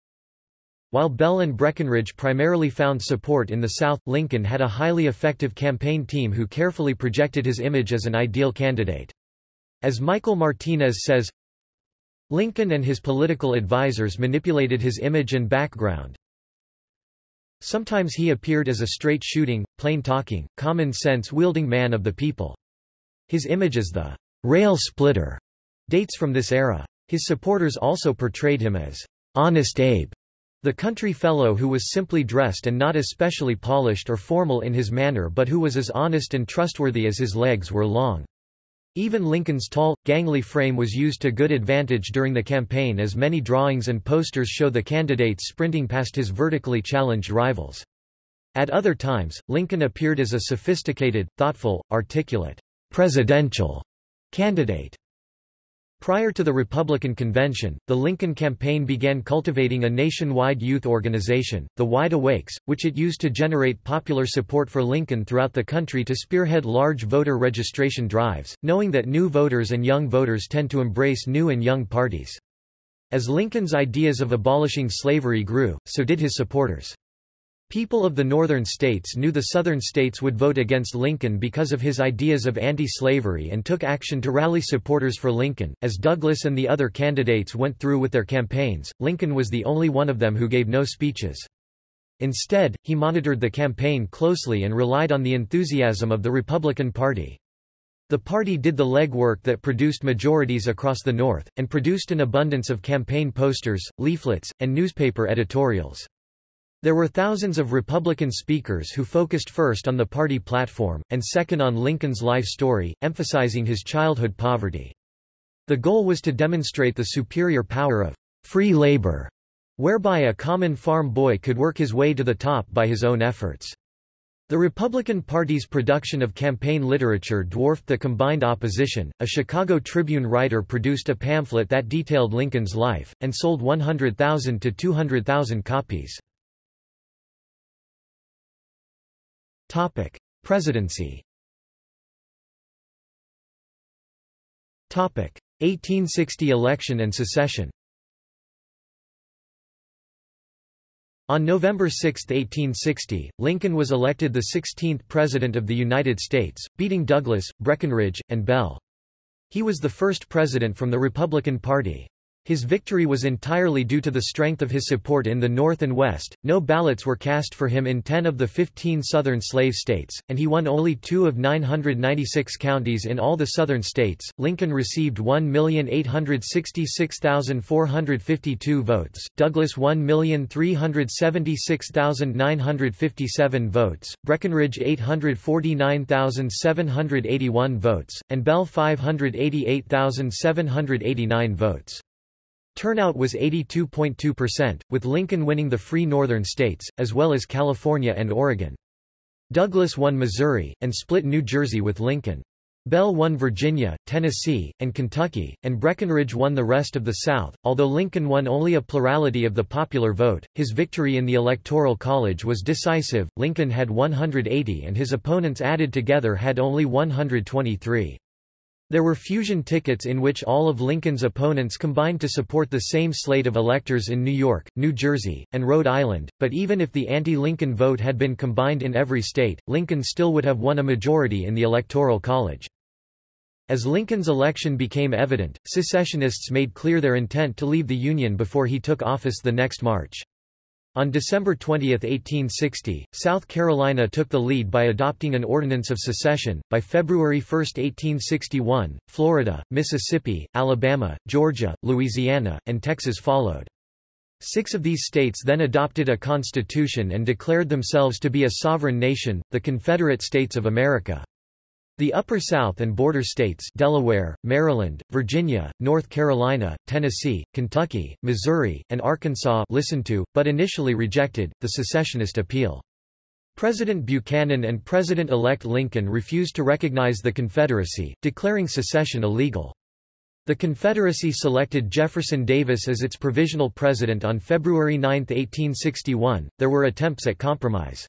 while Bell and Breckinridge primarily found support in the South, Lincoln had a highly effective campaign team who carefully projected his image as an ideal candidate. As Michael Martinez says, Lincoln and his political advisers manipulated his image and background. Sometimes he appeared as a straight-shooting, plain-talking, common-sense-wielding man of the people. His image as the rail splitter dates from this era. His supporters also portrayed him as Honest Abe, the country fellow who was simply dressed and not especially polished or formal in his manner but who was as honest and trustworthy as his legs were long. Even Lincoln's tall, gangly frame was used to good advantage during the campaign as many drawings and posters show the candidate sprinting past his vertically challenged rivals. At other times, Lincoln appeared as a sophisticated, thoughtful, articulate, presidential candidate. Prior to the Republican convention, the Lincoln campaign began cultivating a nationwide youth organization, the Wide Awakes, which it used to generate popular support for Lincoln throughout the country to spearhead large voter registration drives, knowing that new voters and young voters tend to embrace new and young parties. As Lincoln's ideas of abolishing slavery grew, so did his supporters. People of the northern states knew the southern states would vote against Lincoln because of his ideas of anti-slavery and took action to rally supporters for Lincoln. As Douglas and the other candidates went through with their campaigns, Lincoln was the only one of them who gave no speeches. Instead, he monitored the campaign closely and relied on the enthusiasm of the Republican Party. The party did the legwork that produced majorities across the North, and produced an abundance of campaign posters, leaflets, and newspaper editorials. There were thousands of Republican speakers who focused first on the party platform, and second on Lincoln's life story, emphasizing his childhood poverty. The goal was to demonstrate the superior power of free labor, whereby a common farm boy could work his way to the top by his own efforts. The Republican Party's production of campaign literature dwarfed the combined opposition. A Chicago Tribune writer produced a pamphlet that detailed Lincoln's life, and sold 100,000 to 200,000 copies. Topic: Presidency. Topic: 1860 election and secession. On November 6, 1860, Lincoln was elected the 16th President of the United States, beating Douglas, Breckinridge, and Bell. He was the first president from the Republican Party. His victory was entirely due to the strength of his support in the North and West. No ballots were cast for him in 10 of the 15 Southern slave states, and he won only two of 996 counties in all the Southern states. Lincoln received 1,866,452 votes, Douglas 1,376,957 votes, Breckinridge 849,781 votes, and Bell 588,789 votes. Turnout was 82.2%, with Lincoln winning the free northern states, as well as California and Oregon. Douglas won Missouri, and split New Jersey with Lincoln. Bell won Virginia, Tennessee, and Kentucky, and Breckinridge won the rest of the South. Although Lincoln won only a plurality of the popular vote, his victory in the Electoral College was decisive. Lincoln had 180 and his opponents added together had only 123. There were fusion tickets in which all of Lincoln's opponents combined to support the same slate of electors in New York, New Jersey, and Rhode Island, but even if the anti-Lincoln vote had been combined in every state, Lincoln still would have won a majority in the Electoral College. As Lincoln's election became evident, secessionists made clear their intent to leave the Union before he took office the next March. On December 20, 1860, South Carolina took the lead by adopting an ordinance of secession. By February 1, 1861, Florida, Mississippi, Alabama, Georgia, Louisiana, and Texas followed. Six of these states then adopted a constitution and declared themselves to be a sovereign nation, the Confederate States of America. The Upper South and border states Delaware, Maryland, Virginia, North Carolina, Tennessee, Kentucky, Missouri, and Arkansas listened to, but initially rejected, the secessionist appeal. President Buchanan and President-elect Lincoln refused to recognize the Confederacy, declaring secession illegal. The Confederacy selected Jefferson Davis as its provisional president on February 9, 1861. There were attempts at compromise.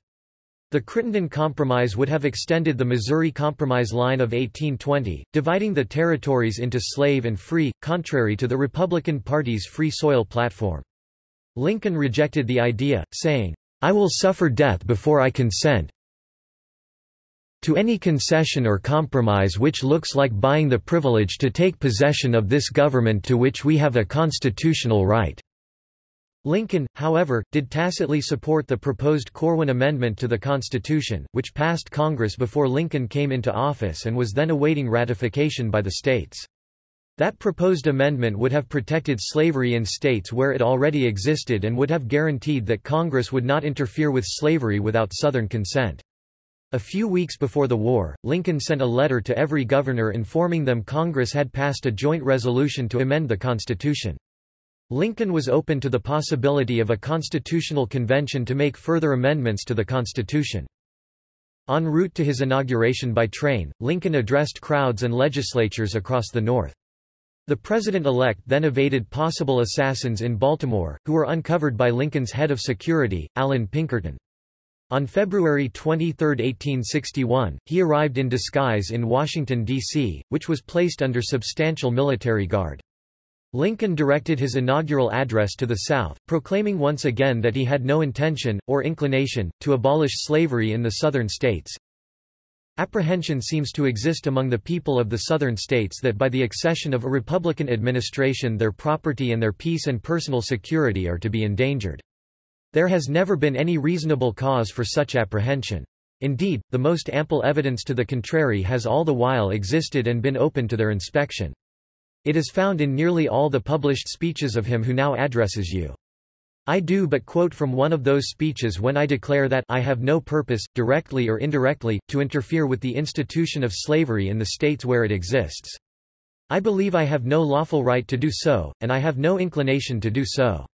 The Crittenden Compromise would have extended the Missouri Compromise line of 1820, dividing the territories into slave and free, contrary to the Republican Party's Free Soil platform. Lincoln rejected the idea, saying, I will suffer death before I consent to any concession or compromise which looks like buying the privilege to take possession of this government to which we have a constitutional right. Lincoln, however, did tacitly support the proposed Corwin Amendment to the Constitution, which passed Congress before Lincoln came into office and was then awaiting ratification by the states. That proposed amendment would have protected slavery in states where it already existed and would have guaranteed that Congress would not interfere with slavery without Southern consent. A few weeks before the war, Lincoln sent a letter to every governor informing them Congress had passed a joint resolution to amend the Constitution. Lincoln was open to the possibility of a constitutional convention to make further amendments to the Constitution. En route to his inauguration by train, Lincoln addressed crowds and legislatures across the North. The president-elect then evaded possible assassins in Baltimore, who were uncovered by Lincoln's head of security, Allan Pinkerton. On February 23, 1861, he arrived in disguise in Washington, D.C., which was placed under substantial military guard. Lincoln directed his inaugural address to the South, proclaiming once again that he had no intention, or inclination, to abolish slavery in the Southern states. Apprehension seems to exist among the people of the Southern states that by the accession of a Republican administration their property and their peace and personal security are to be endangered. There has never been any reasonable cause for such apprehension. Indeed, the most ample evidence to the contrary has all the while existed and been open to their inspection. It is found in nearly all the published speeches of him who now addresses you. I do but quote from one of those speeches when I declare that I have no purpose, directly or indirectly, to interfere with the institution of slavery in the states where it exists. I believe I have no lawful right to do so, and I have no inclination to do so.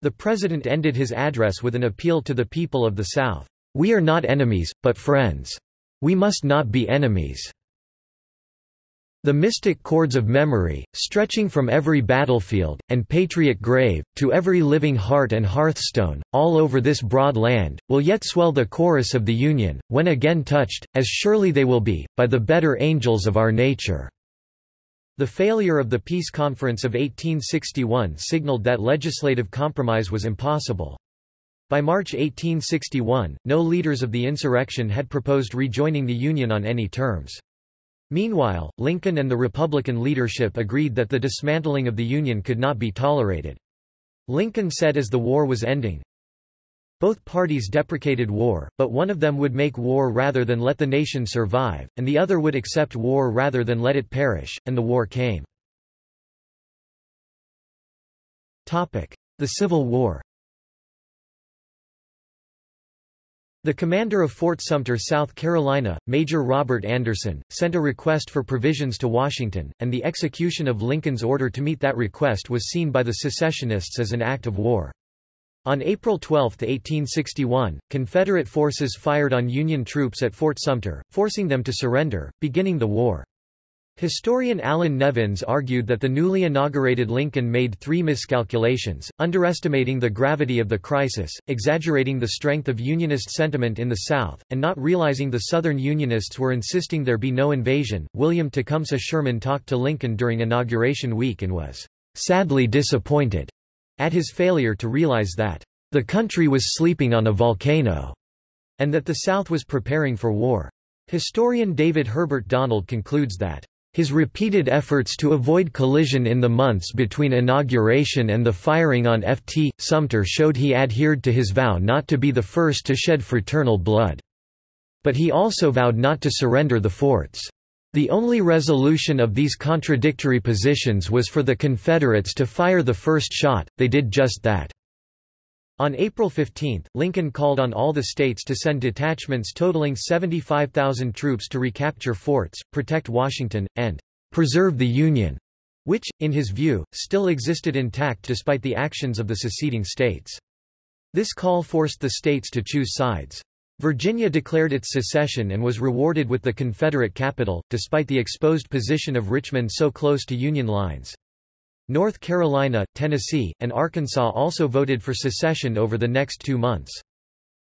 The President ended his address with an appeal to the people of the South. We are not enemies, but friends. We must not be enemies. The mystic chords of memory, stretching from every battlefield, and patriot grave, to every living heart and hearthstone, all over this broad land, will yet swell the chorus of the Union, when again touched, as surely they will be, by the better angels of our nature. The failure of the Peace Conference of 1861 signaled that legislative compromise was impossible. By March 1861, no leaders of the insurrection had proposed rejoining the Union on any terms. Meanwhile, Lincoln and the Republican leadership agreed that the dismantling of the Union could not be tolerated. Lincoln said as the war was ending, both parties deprecated war, but one of them would make war rather than let the nation survive, and the other would accept war rather than let it perish, and the war came. The Civil War The commander of Fort Sumter, South Carolina, Major Robert Anderson, sent a request for provisions to Washington, and the execution of Lincoln's order to meet that request was seen by the secessionists as an act of war. On April 12, 1861, Confederate forces fired on Union troops at Fort Sumter, forcing them to surrender, beginning the war. Historian Allan Nevins argued that the newly inaugurated Lincoln made three miscalculations, underestimating the gravity of the crisis, exaggerating the strength of Unionist sentiment in the South, and not realizing the Southern Unionists were insisting there be no invasion. William Tecumseh Sherman talked to Lincoln during inauguration week and was sadly disappointed at his failure to realize that the country was sleeping on a volcano, and that the South was preparing for war. Historian David Herbert Donald concludes that his repeated efforts to avoid collision in the months between inauguration and the firing on Ft. Sumter showed he adhered to his vow not to be the first to shed fraternal blood. But he also vowed not to surrender the forts. The only resolution of these contradictory positions was for the Confederates to fire the first shot, they did just that. On April 15, Lincoln called on all the states to send detachments totaling 75,000 troops to recapture forts, protect Washington, and preserve the Union, which, in his view, still existed intact despite the actions of the seceding states. This call forced the states to choose sides. Virginia declared its secession and was rewarded with the Confederate capital, despite the exposed position of Richmond so close to Union lines. North Carolina, Tennessee, and Arkansas also voted for secession over the next two months.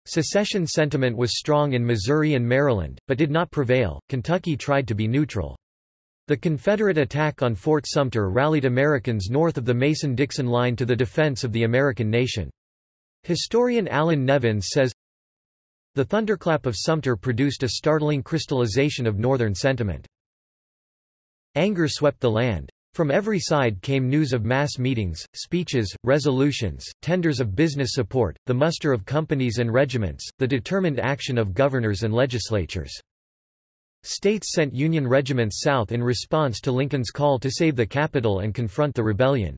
Secession sentiment was strong in Missouri and Maryland, but did not prevail. Kentucky tried to be neutral. The Confederate attack on Fort Sumter rallied Americans north of the Mason-Dixon line to the defense of the American nation. Historian Allan Nevins says, the thunderclap of Sumter produced a startling crystallization of Northern sentiment. Anger swept the land. From every side came news of mass meetings, speeches, resolutions, tenders of business support, the muster of companies and regiments, the determined action of governors and legislatures. States sent Union regiments south in response to Lincoln's call to save the capital and confront the rebellion.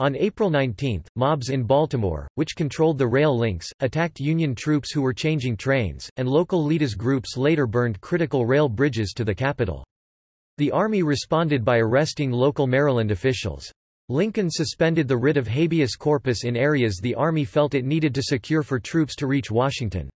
On April 19, mobs in Baltimore, which controlled the rail links, attacked Union troops who were changing trains, and local Leaders groups later burned critical rail bridges to the capital. The Army responded by arresting local Maryland officials. Lincoln suspended the writ of habeas corpus in areas the Army felt it needed to secure for troops to reach Washington.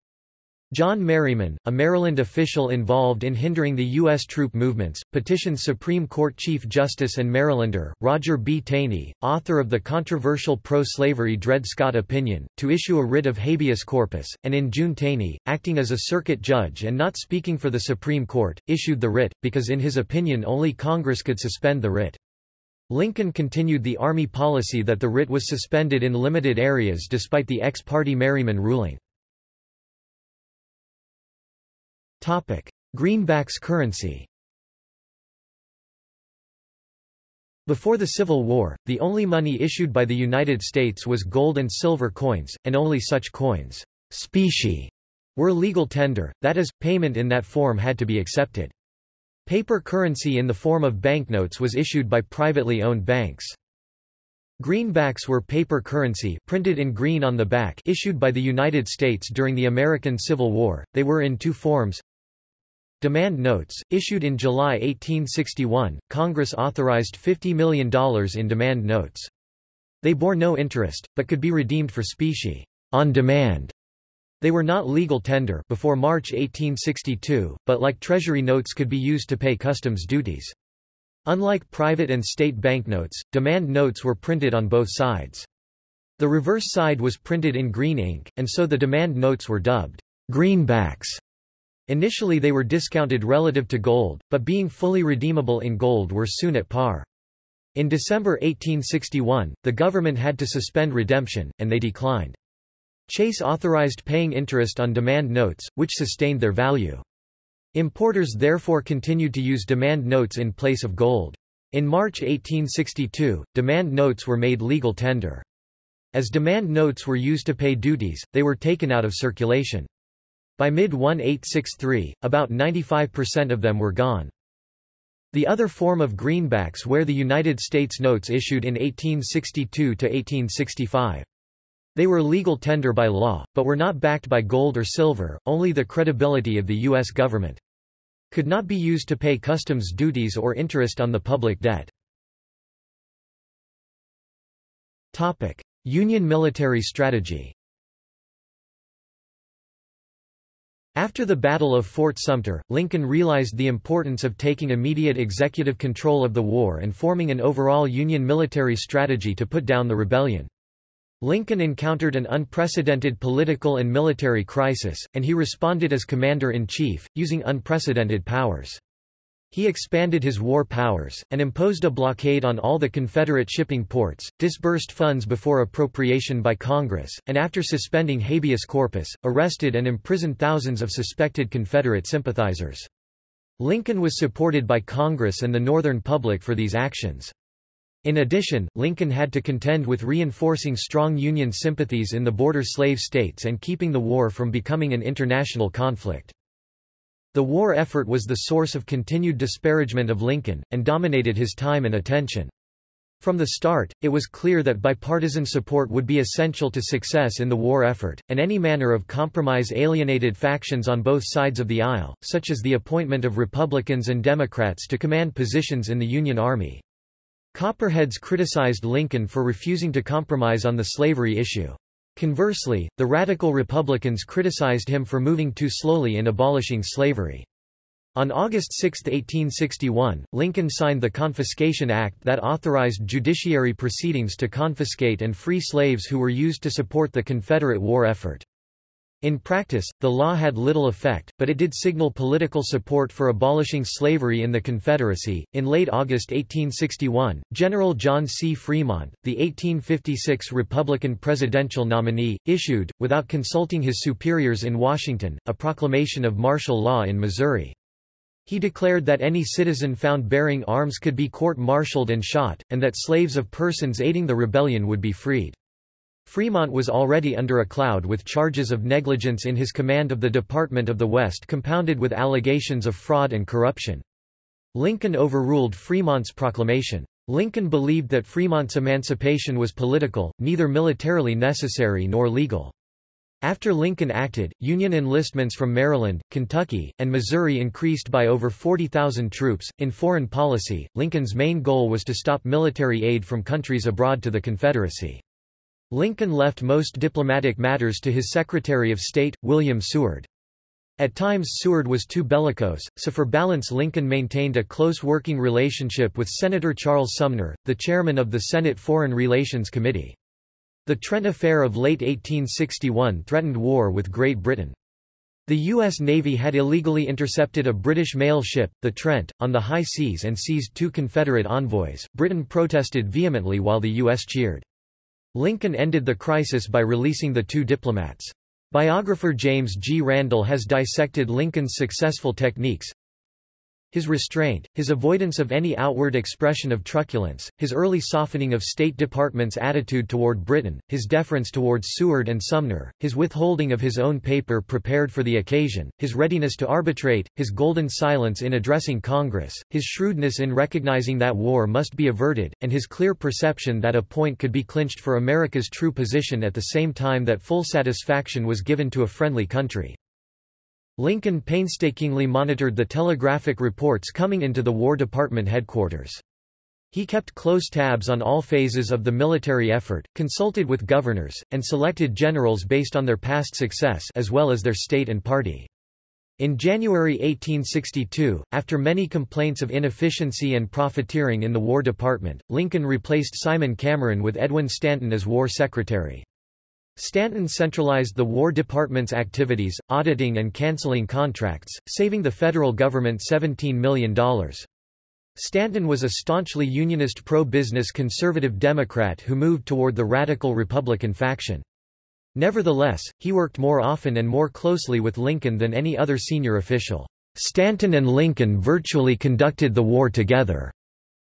John Merryman, a Maryland official involved in hindering the U.S. troop movements, petitioned Supreme Court Chief Justice and Marylander, Roger B. Taney, author of the controversial pro-slavery Dred Scott opinion, to issue a writ of habeas corpus, and in June Taney, acting as a circuit judge and not speaking for the Supreme Court, issued the writ, because in his opinion only Congress could suspend the writ. Lincoln continued the Army policy that the writ was suspended in limited areas despite the ex parte Merryman ruling. Topic: Greenback's currency. Before the Civil War, the only money issued by the United States was gold and silver coins, and only such coins, specie, were legal tender, that is, payment in that form had to be accepted. Paper currency in the form of banknotes was issued by privately owned banks. Greenbacks were paper currency printed in green on the back issued by the United States during the American Civil War. They were in two forms. Demand notes, issued in July 1861, Congress authorized $50 million in demand notes. They bore no interest, but could be redeemed for specie on demand. They were not legal tender before March 1862, but like treasury notes could be used to pay customs duties. Unlike private and state banknotes, demand notes were printed on both sides. The reverse side was printed in green ink, and so the demand notes were dubbed greenbacks. Initially they were discounted relative to gold, but being fully redeemable in gold were soon at par. In December 1861, the government had to suspend redemption, and they declined. Chase authorized paying interest on demand notes, which sustained their value. Importers therefore continued to use demand notes in place of gold. In March 1862, demand notes were made legal tender. As demand notes were used to pay duties, they were taken out of circulation. By mid-1863, about 95% of them were gone. The other form of greenbacks were the United States notes issued in 1862 to 1865. They were legal tender by law, but were not backed by gold or silver, only the credibility of the U.S. government. Could not be used to pay customs duties or interest on the public debt. Topic. Union military strategy After the Battle of Fort Sumter, Lincoln realized the importance of taking immediate executive control of the war and forming an overall Union military strategy to put down the rebellion. Lincoln encountered an unprecedented political and military crisis, and he responded as commander-in-chief, using unprecedented powers. He expanded his war powers, and imposed a blockade on all the Confederate shipping ports, disbursed funds before appropriation by Congress, and after suspending habeas corpus, arrested and imprisoned thousands of suspected Confederate sympathizers. Lincoln was supported by Congress and the Northern public for these actions. In addition, Lincoln had to contend with reinforcing strong Union sympathies in the border slave states and keeping the war from becoming an international conflict. The war effort was the source of continued disparagement of Lincoln, and dominated his time and attention. From the start, it was clear that bipartisan support would be essential to success in the war effort, and any manner of compromise alienated factions on both sides of the aisle, such as the appointment of Republicans and Democrats to command positions in the Union Army. Copperheads criticized Lincoln for refusing to compromise on the slavery issue. Conversely, the radical Republicans criticized him for moving too slowly in abolishing slavery. On August 6, 1861, Lincoln signed the Confiscation Act that authorized judiciary proceedings to confiscate and free slaves who were used to support the Confederate war effort. In practice, the law had little effect, but it did signal political support for abolishing slavery in the Confederacy. In late August 1861, General John C. Fremont, the 1856 Republican presidential nominee, issued, without consulting his superiors in Washington, a proclamation of martial law in Missouri. He declared that any citizen found bearing arms could be court-martialed and shot, and that slaves of persons aiding the rebellion would be freed. Fremont was already under a cloud with charges of negligence in his command of the Department of the West compounded with allegations of fraud and corruption. Lincoln overruled Fremont's proclamation. Lincoln believed that Fremont's emancipation was political, neither militarily necessary nor legal. After Lincoln acted, Union enlistments from Maryland, Kentucky, and Missouri increased by over 40,000 troops. In foreign policy, Lincoln's main goal was to stop military aid from countries abroad to the Confederacy. Lincoln left most diplomatic matters to his Secretary of State, William Seward. At times Seward was too bellicose, so for balance Lincoln maintained a close working relationship with Senator Charles Sumner, the chairman of the Senate Foreign Relations Committee. The Trent Affair of late 1861 threatened war with Great Britain. The U.S. Navy had illegally intercepted a British mail ship, the Trent, on the high seas and seized two Confederate envoys. Britain protested vehemently while the U.S. cheered. Lincoln ended the crisis by releasing the two diplomats. Biographer James G. Randall has dissected Lincoln's successful techniques. His restraint, his avoidance of any outward expression of truculence, his early softening of State Department's attitude toward Britain, his deference towards Seward and Sumner, his withholding of his own paper prepared for the occasion, his readiness to arbitrate, his golden silence in addressing Congress, his shrewdness in recognizing that war must be averted, and his clear perception that a point could be clinched for America's true position at the same time that full satisfaction was given to a friendly country. Lincoln painstakingly monitored the telegraphic reports coming into the War Department headquarters. He kept close tabs on all phases of the military effort, consulted with governors, and selected generals based on their past success as well as their state and party. In January 1862, after many complaints of inefficiency and profiteering in the War Department, Lincoln replaced Simon Cameron with Edwin Stanton as War Secretary. Stanton centralized the War Department's activities, auditing and canceling contracts, saving the federal government $17 million. Stanton was a staunchly unionist pro-business conservative Democrat who moved toward the radical Republican faction. Nevertheless, he worked more often and more closely with Lincoln than any other senior official. Stanton and Lincoln virtually conducted the war together.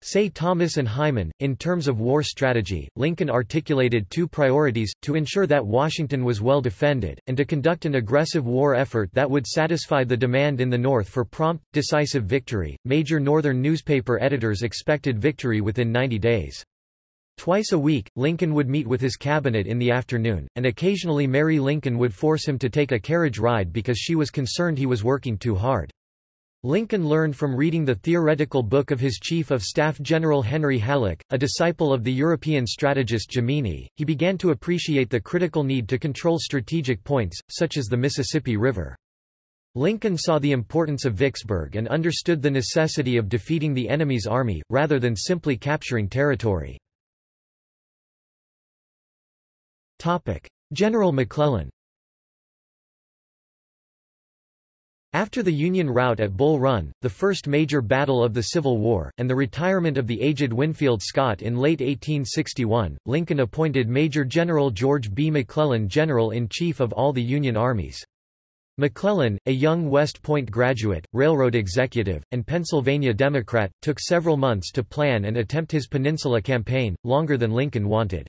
Say Thomas and Hyman. In terms of war strategy, Lincoln articulated two priorities, to ensure that Washington was well defended, and to conduct an aggressive war effort that would satisfy the demand in the North for prompt, decisive victory. Major Northern newspaper editors expected victory within 90 days. Twice a week, Lincoln would meet with his cabinet in the afternoon, and occasionally Mary Lincoln would force him to take a carriage ride because she was concerned he was working too hard. Lincoln learned from reading the theoretical book of his Chief of Staff General Henry Halleck, a disciple of the European strategist Jomini. He began to appreciate the critical need to control strategic points, such as the Mississippi River. Lincoln saw the importance of Vicksburg and understood the necessity of defeating the enemy's army, rather than simply capturing territory. General McClellan After the Union rout at Bull Run, the first major battle of the Civil War, and the retirement of the aged Winfield Scott in late 1861, Lincoln appointed Major General George B. McClellan General-in-Chief of all the Union armies. McClellan, a young West Point graduate, railroad executive, and Pennsylvania Democrat, took several months to plan and attempt his Peninsula campaign, longer than Lincoln wanted.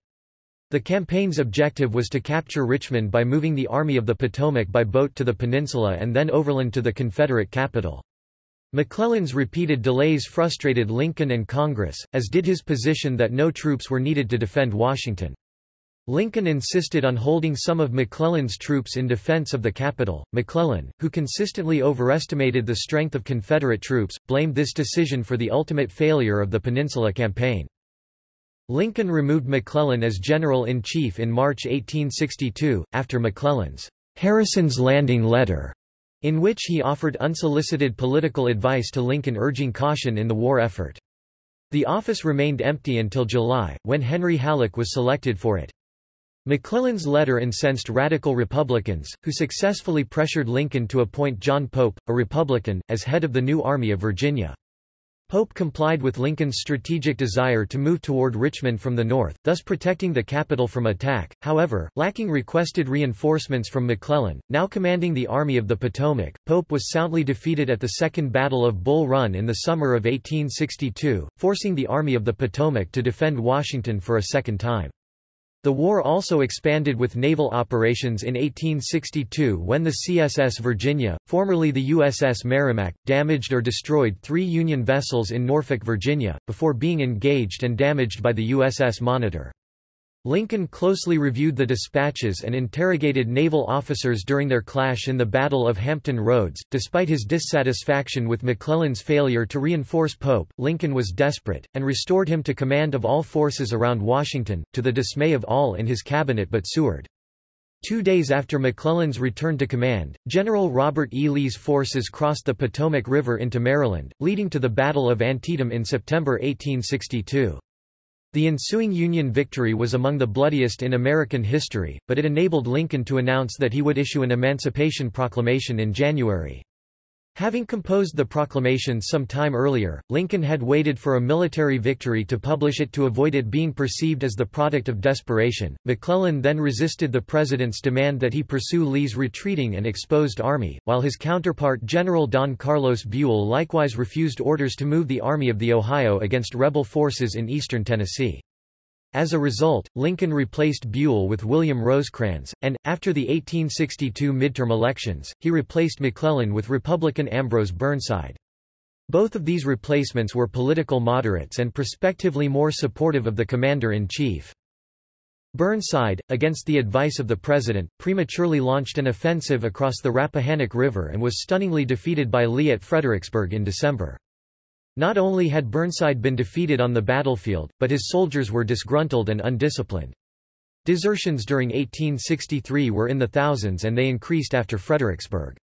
The campaign's objective was to capture Richmond by moving the Army of the Potomac by boat to the peninsula and then overland to the Confederate capital. McClellan's repeated delays frustrated Lincoln and Congress, as did his position that no troops were needed to defend Washington. Lincoln insisted on holding some of McClellan's troops in defense of the capital. McClellan, who consistently overestimated the strength of Confederate troops, blamed this decision for the ultimate failure of the Peninsula Campaign. Lincoln removed McClellan as General-in-Chief in March 1862, after McClellan's Harrison's Landing letter, in which he offered unsolicited political advice to Lincoln urging caution in the war effort. The office remained empty until July, when Henry Halleck was selected for it. McClellan's letter incensed radical Republicans, who successfully pressured Lincoln to appoint John Pope, a Republican, as head of the new Army of Virginia. Pope complied with Lincoln's strategic desire to move toward Richmond from the north, thus protecting the capital from attack. However, lacking requested reinforcements from McClellan, now commanding the Army of the Potomac, Pope was soundly defeated at the Second Battle of Bull Run in the summer of 1862, forcing the Army of the Potomac to defend Washington for a second time. The war also expanded with naval operations in 1862 when the CSS Virginia, formerly the USS Merrimac, damaged or destroyed three Union vessels in Norfolk, Virginia, before being engaged and damaged by the USS Monitor. Lincoln closely reviewed the dispatches and interrogated naval officers during their clash in the Battle of Hampton Roads. Despite his dissatisfaction with McClellan's failure to reinforce Pope, Lincoln was desperate, and restored him to command of all forces around Washington, to the dismay of all in his cabinet but Seward. Two days after McClellan's return to command, General Robert E. Lee's forces crossed the Potomac River into Maryland, leading to the Battle of Antietam in September 1862. The ensuing Union victory was among the bloodiest in American history, but it enabled Lincoln to announce that he would issue an Emancipation Proclamation in January. Having composed the proclamation some time earlier, Lincoln had waited for a military victory to publish it to avoid it being perceived as the product of desperation. McClellan then resisted the president's demand that he pursue Lee's retreating and exposed army, while his counterpart General Don Carlos Buell likewise refused orders to move the Army of the Ohio against rebel forces in eastern Tennessee. As a result, Lincoln replaced Buell with William Rosecrans, and, after the 1862 midterm elections, he replaced McClellan with Republican Ambrose Burnside. Both of these replacements were political moderates and prospectively more supportive of the commander-in-chief. Burnside, against the advice of the president, prematurely launched an offensive across the Rappahannock River and was stunningly defeated by Lee at Fredericksburg in December. Not only had Burnside been defeated on the battlefield, but his soldiers were disgruntled and undisciplined. Desertions during 1863 were in the thousands and they increased after Fredericksburg.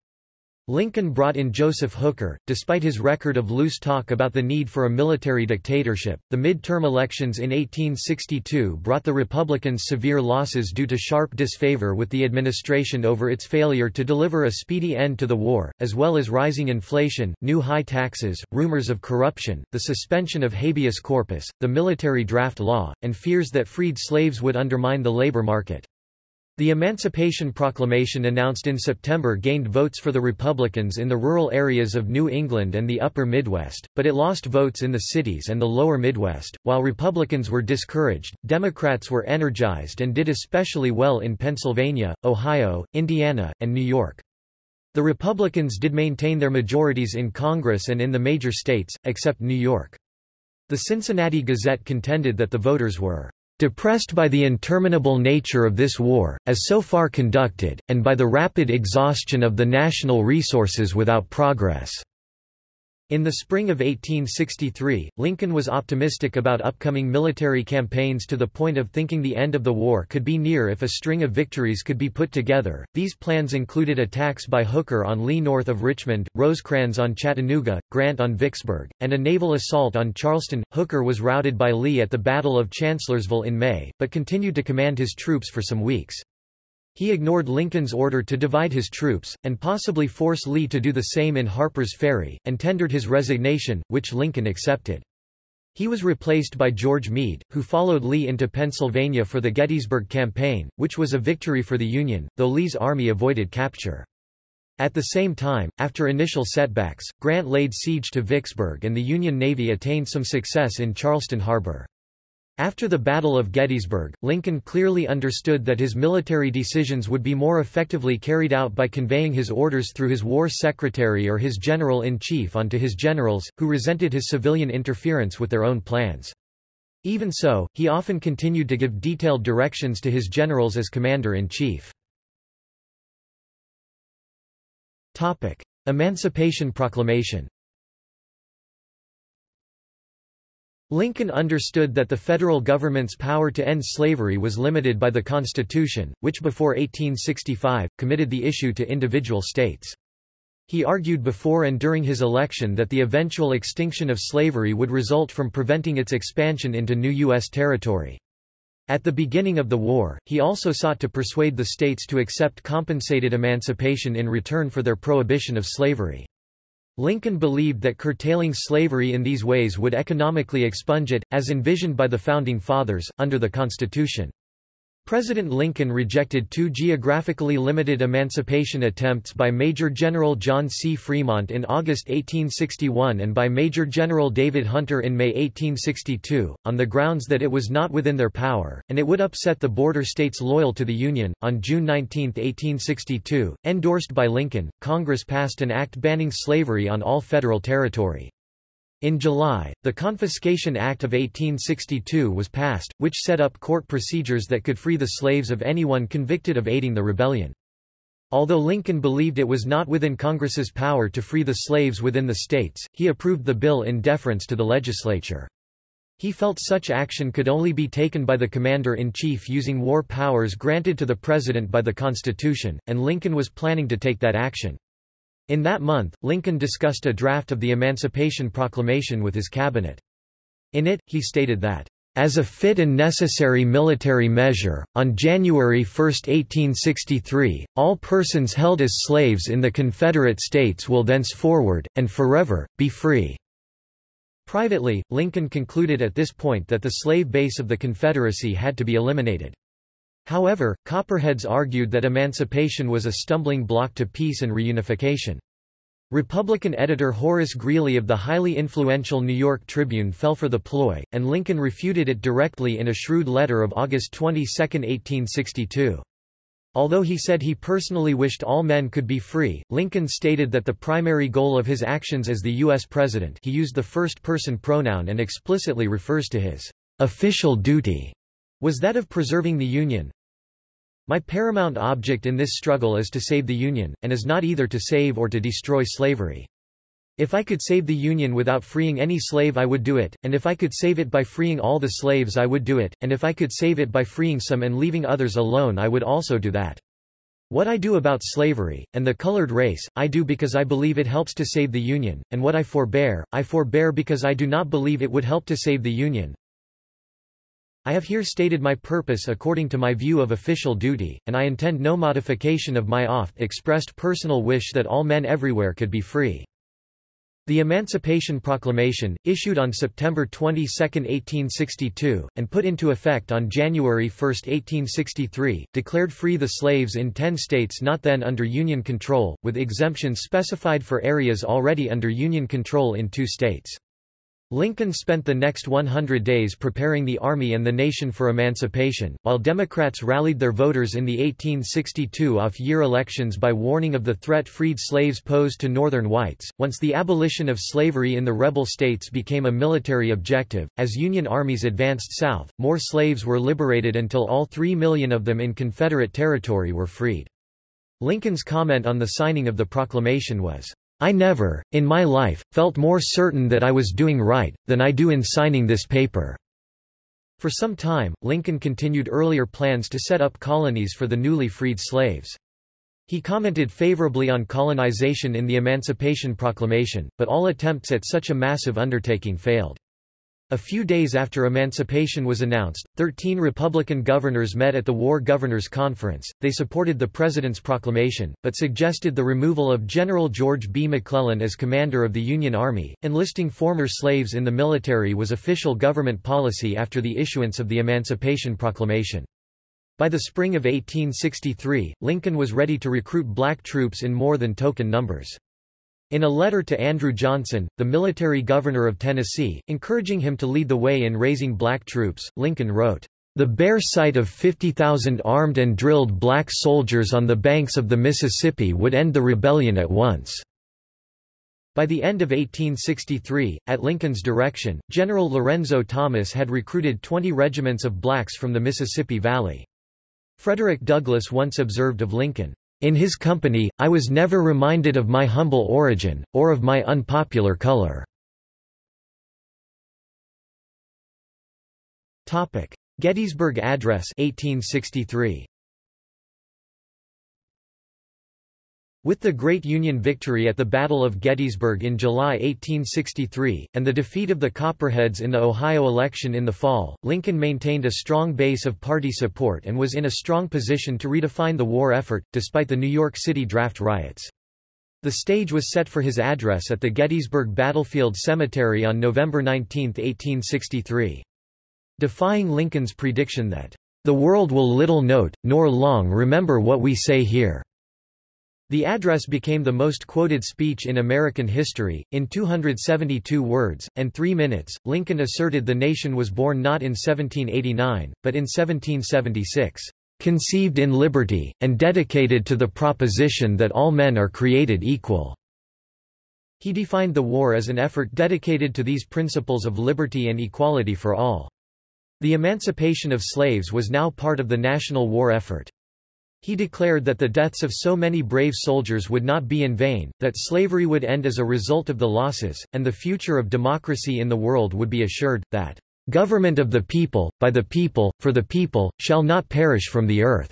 Lincoln brought in Joseph Hooker, despite his record of loose talk about the need for a military dictatorship. The mid-term elections in 1862 brought the Republicans severe losses due to sharp disfavor with the administration over its failure to deliver a speedy end to the war, as well as rising inflation, new high taxes, rumors of corruption, the suspension of habeas corpus, the military draft law, and fears that freed slaves would undermine the labor market. The Emancipation Proclamation announced in September gained votes for the Republicans in the rural areas of New England and the upper Midwest, but it lost votes in the cities and the lower Midwest. While Republicans were discouraged, Democrats were energized and did especially well in Pennsylvania, Ohio, Indiana, and New York. The Republicans did maintain their majorities in Congress and in the major states, except New York. The Cincinnati Gazette contended that the voters were Depressed by the interminable nature of this war, as so far conducted, and by the rapid exhaustion of the national resources without progress. In the spring of 1863, Lincoln was optimistic about upcoming military campaigns to the point of thinking the end of the war could be near if a string of victories could be put together. These plans included attacks by Hooker on Lee north of Richmond, Rosecrans on Chattanooga, Grant on Vicksburg, and a naval assault on Charleston. Hooker was routed by Lee at the Battle of Chancellorsville in May, but continued to command his troops for some weeks. He ignored Lincoln's order to divide his troops, and possibly force Lee to do the same in Harper's Ferry, and tendered his resignation, which Lincoln accepted. He was replaced by George Meade, who followed Lee into Pennsylvania for the Gettysburg Campaign, which was a victory for the Union, though Lee's army avoided capture. At the same time, after initial setbacks, Grant laid siege to Vicksburg and the Union Navy attained some success in Charleston Harbor. After the Battle of Gettysburg, Lincoln clearly understood that his military decisions would be more effectively carried out by conveying his orders through his war secretary or his general-in-chief onto his generals, who resented his civilian interference with their own plans. Even so, he often continued to give detailed directions to his generals as commander-in-chief. Emancipation Proclamation Lincoln understood that the federal government's power to end slavery was limited by the Constitution, which before 1865, committed the issue to individual states. He argued before and during his election that the eventual extinction of slavery would result from preventing its expansion into new U.S. territory. At the beginning of the war, he also sought to persuade the states to accept compensated emancipation in return for their prohibition of slavery. Lincoln believed that curtailing slavery in these ways would economically expunge it, as envisioned by the Founding Fathers, under the Constitution. President Lincoln rejected two geographically limited emancipation attempts by Major General John C. Fremont in August 1861 and by Major General David Hunter in May 1862, on the grounds that it was not within their power, and it would upset the border states loyal to the Union. On June 19, 1862, endorsed by Lincoln, Congress passed an act banning slavery on all federal territory. In July, the Confiscation Act of 1862 was passed, which set up court procedures that could free the slaves of anyone convicted of aiding the rebellion. Although Lincoln believed it was not within Congress's power to free the slaves within the states, he approved the bill in deference to the legislature. He felt such action could only be taken by the commander-in-chief using war powers granted to the president by the Constitution, and Lincoln was planning to take that action. In that month, Lincoln discussed a draft of the Emancipation Proclamation with his cabinet. In it, he stated that, As a fit and necessary military measure, on January 1, 1863, all persons held as slaves in the Confederate States will thenceforward, and forever, be free." Privately, Lincoln concluded at this point that the slave base of the Confederacy had to be eliminated. However, Copperheads argued that emancipation was a stumbling block to peace and reunification. Republican editor Horace Greeley of the highly influential New York Tribune fell for the ploy, and Lincoln refuted it directly in a shrewd letter of August 22, 1862. Although he said he personally wished all men could be free, Lincoln stated that the primary goal of his actions as the U.S. President he used the first-person pronoun and explicitly refers to his official duty was that of preserving the Union, my paramount object in this struggle is to save the Union, and is not either to save or to destroy slavery. If I could save the Union without freeing any slave I would do it, and if I could save it by freeing all the slaves I would do it, and if I could save it by freeing some and leaving others alone I would also do that. What I do about slavery, and the colored race, I do because I believe it helps to save the Union, and what I forbear, I forbear because I do not believe it would help to save the Union. I have here stated my purpose according to my view of official duty, and I intend no modification of my oft-expressed personal wish that all men everywhere could be free. The Emancipation Proclamation, issued on September 22, 1862, and put into effect on January 1, 1863, declared free the slaves in ten states not then under Union control, with exemptions specified for areas already under Union control in two states. Lincoln spent the next 100 days preparing the Army and the nation for emancipation, while Democrats rallied their voters in the 1862 off-year elections by warning of the threat freed slaves posed to Northern whites. Once the abolition of slavery in the rebel states became a military objective, as Union armies advanced south, more slaves were liberated until all three million of them in Confederate territory were freed. Lincoln's comment on the signing of the proclamation was, I never, in my life, felt more certain that I was doing right, than I do in signing this paper." For some time, Lincoln continued earlier plans to set up colonies for the newly freed slaves. He commented favorably on colonization in the Emancipation Proclamation, but all attempts at such a massive undertaking failed. A few days after emancipation was announced, 13 Republican governors met at the War Governors Conference. They supported the President's proclamation, but suggested the removal of General George B. McClellan as commander of the Union Army. Enlisting former slaves in the military was official government policy after the issuance of the Emancipation Proclamation. By the spring of 1863, Lincoln was ready to recruit black troops in more than token numbers. In a letter to Andrew Johnson, the military governor of Tennessee, encouraging him to lead the way in raising black troops, Lincoln wrote, "...the bare sight of 50,000 armed and drilled black soldiers on the banks of the Mississippi would end the rebellion at once." By the end of 1863, at Lincoln's direction, General Lorenzo Thomas had recruited 20 regiments of blacks from the Mississippi Valley. Frederick Douglass once observed of Lincoln, in his company, I was never reminded of my humble origin, or of my unpopular color. Gettysburg Address 1863. With the great Union victory at the Battle of Gettysburg in July 1863, and the defeat of the Copperheads in the Ohio election in the fall, Lincoln maintained a strong base of party support and was in a strong position to redefine the war effort, despite the New York City draft riots. The stage was set for his address at the Gettysburg Battlefield Cemetery on November 19, 1863. Defying Lincoln's prediction that, "...the world will little note, nor long remember what we say here." The address became the most quoted speech in American history. In 272 words, and three minutes, Lincoln asserted the nation was born not in 1789, but in 1776, conceived in liberty, and dedicated to the proposition that all men are created equal. He defined the war as an effort dedicated to these principles of liberty and equality for all. The emancipation of slaves was now part of the national war effort. He declared that the deaths of so many brave soldiers would not be in vain, that slavery would end as a result of the losses, and the future of democracy in the world would be assured, that government of the people, by the people, for the people, shall not perish from the earth.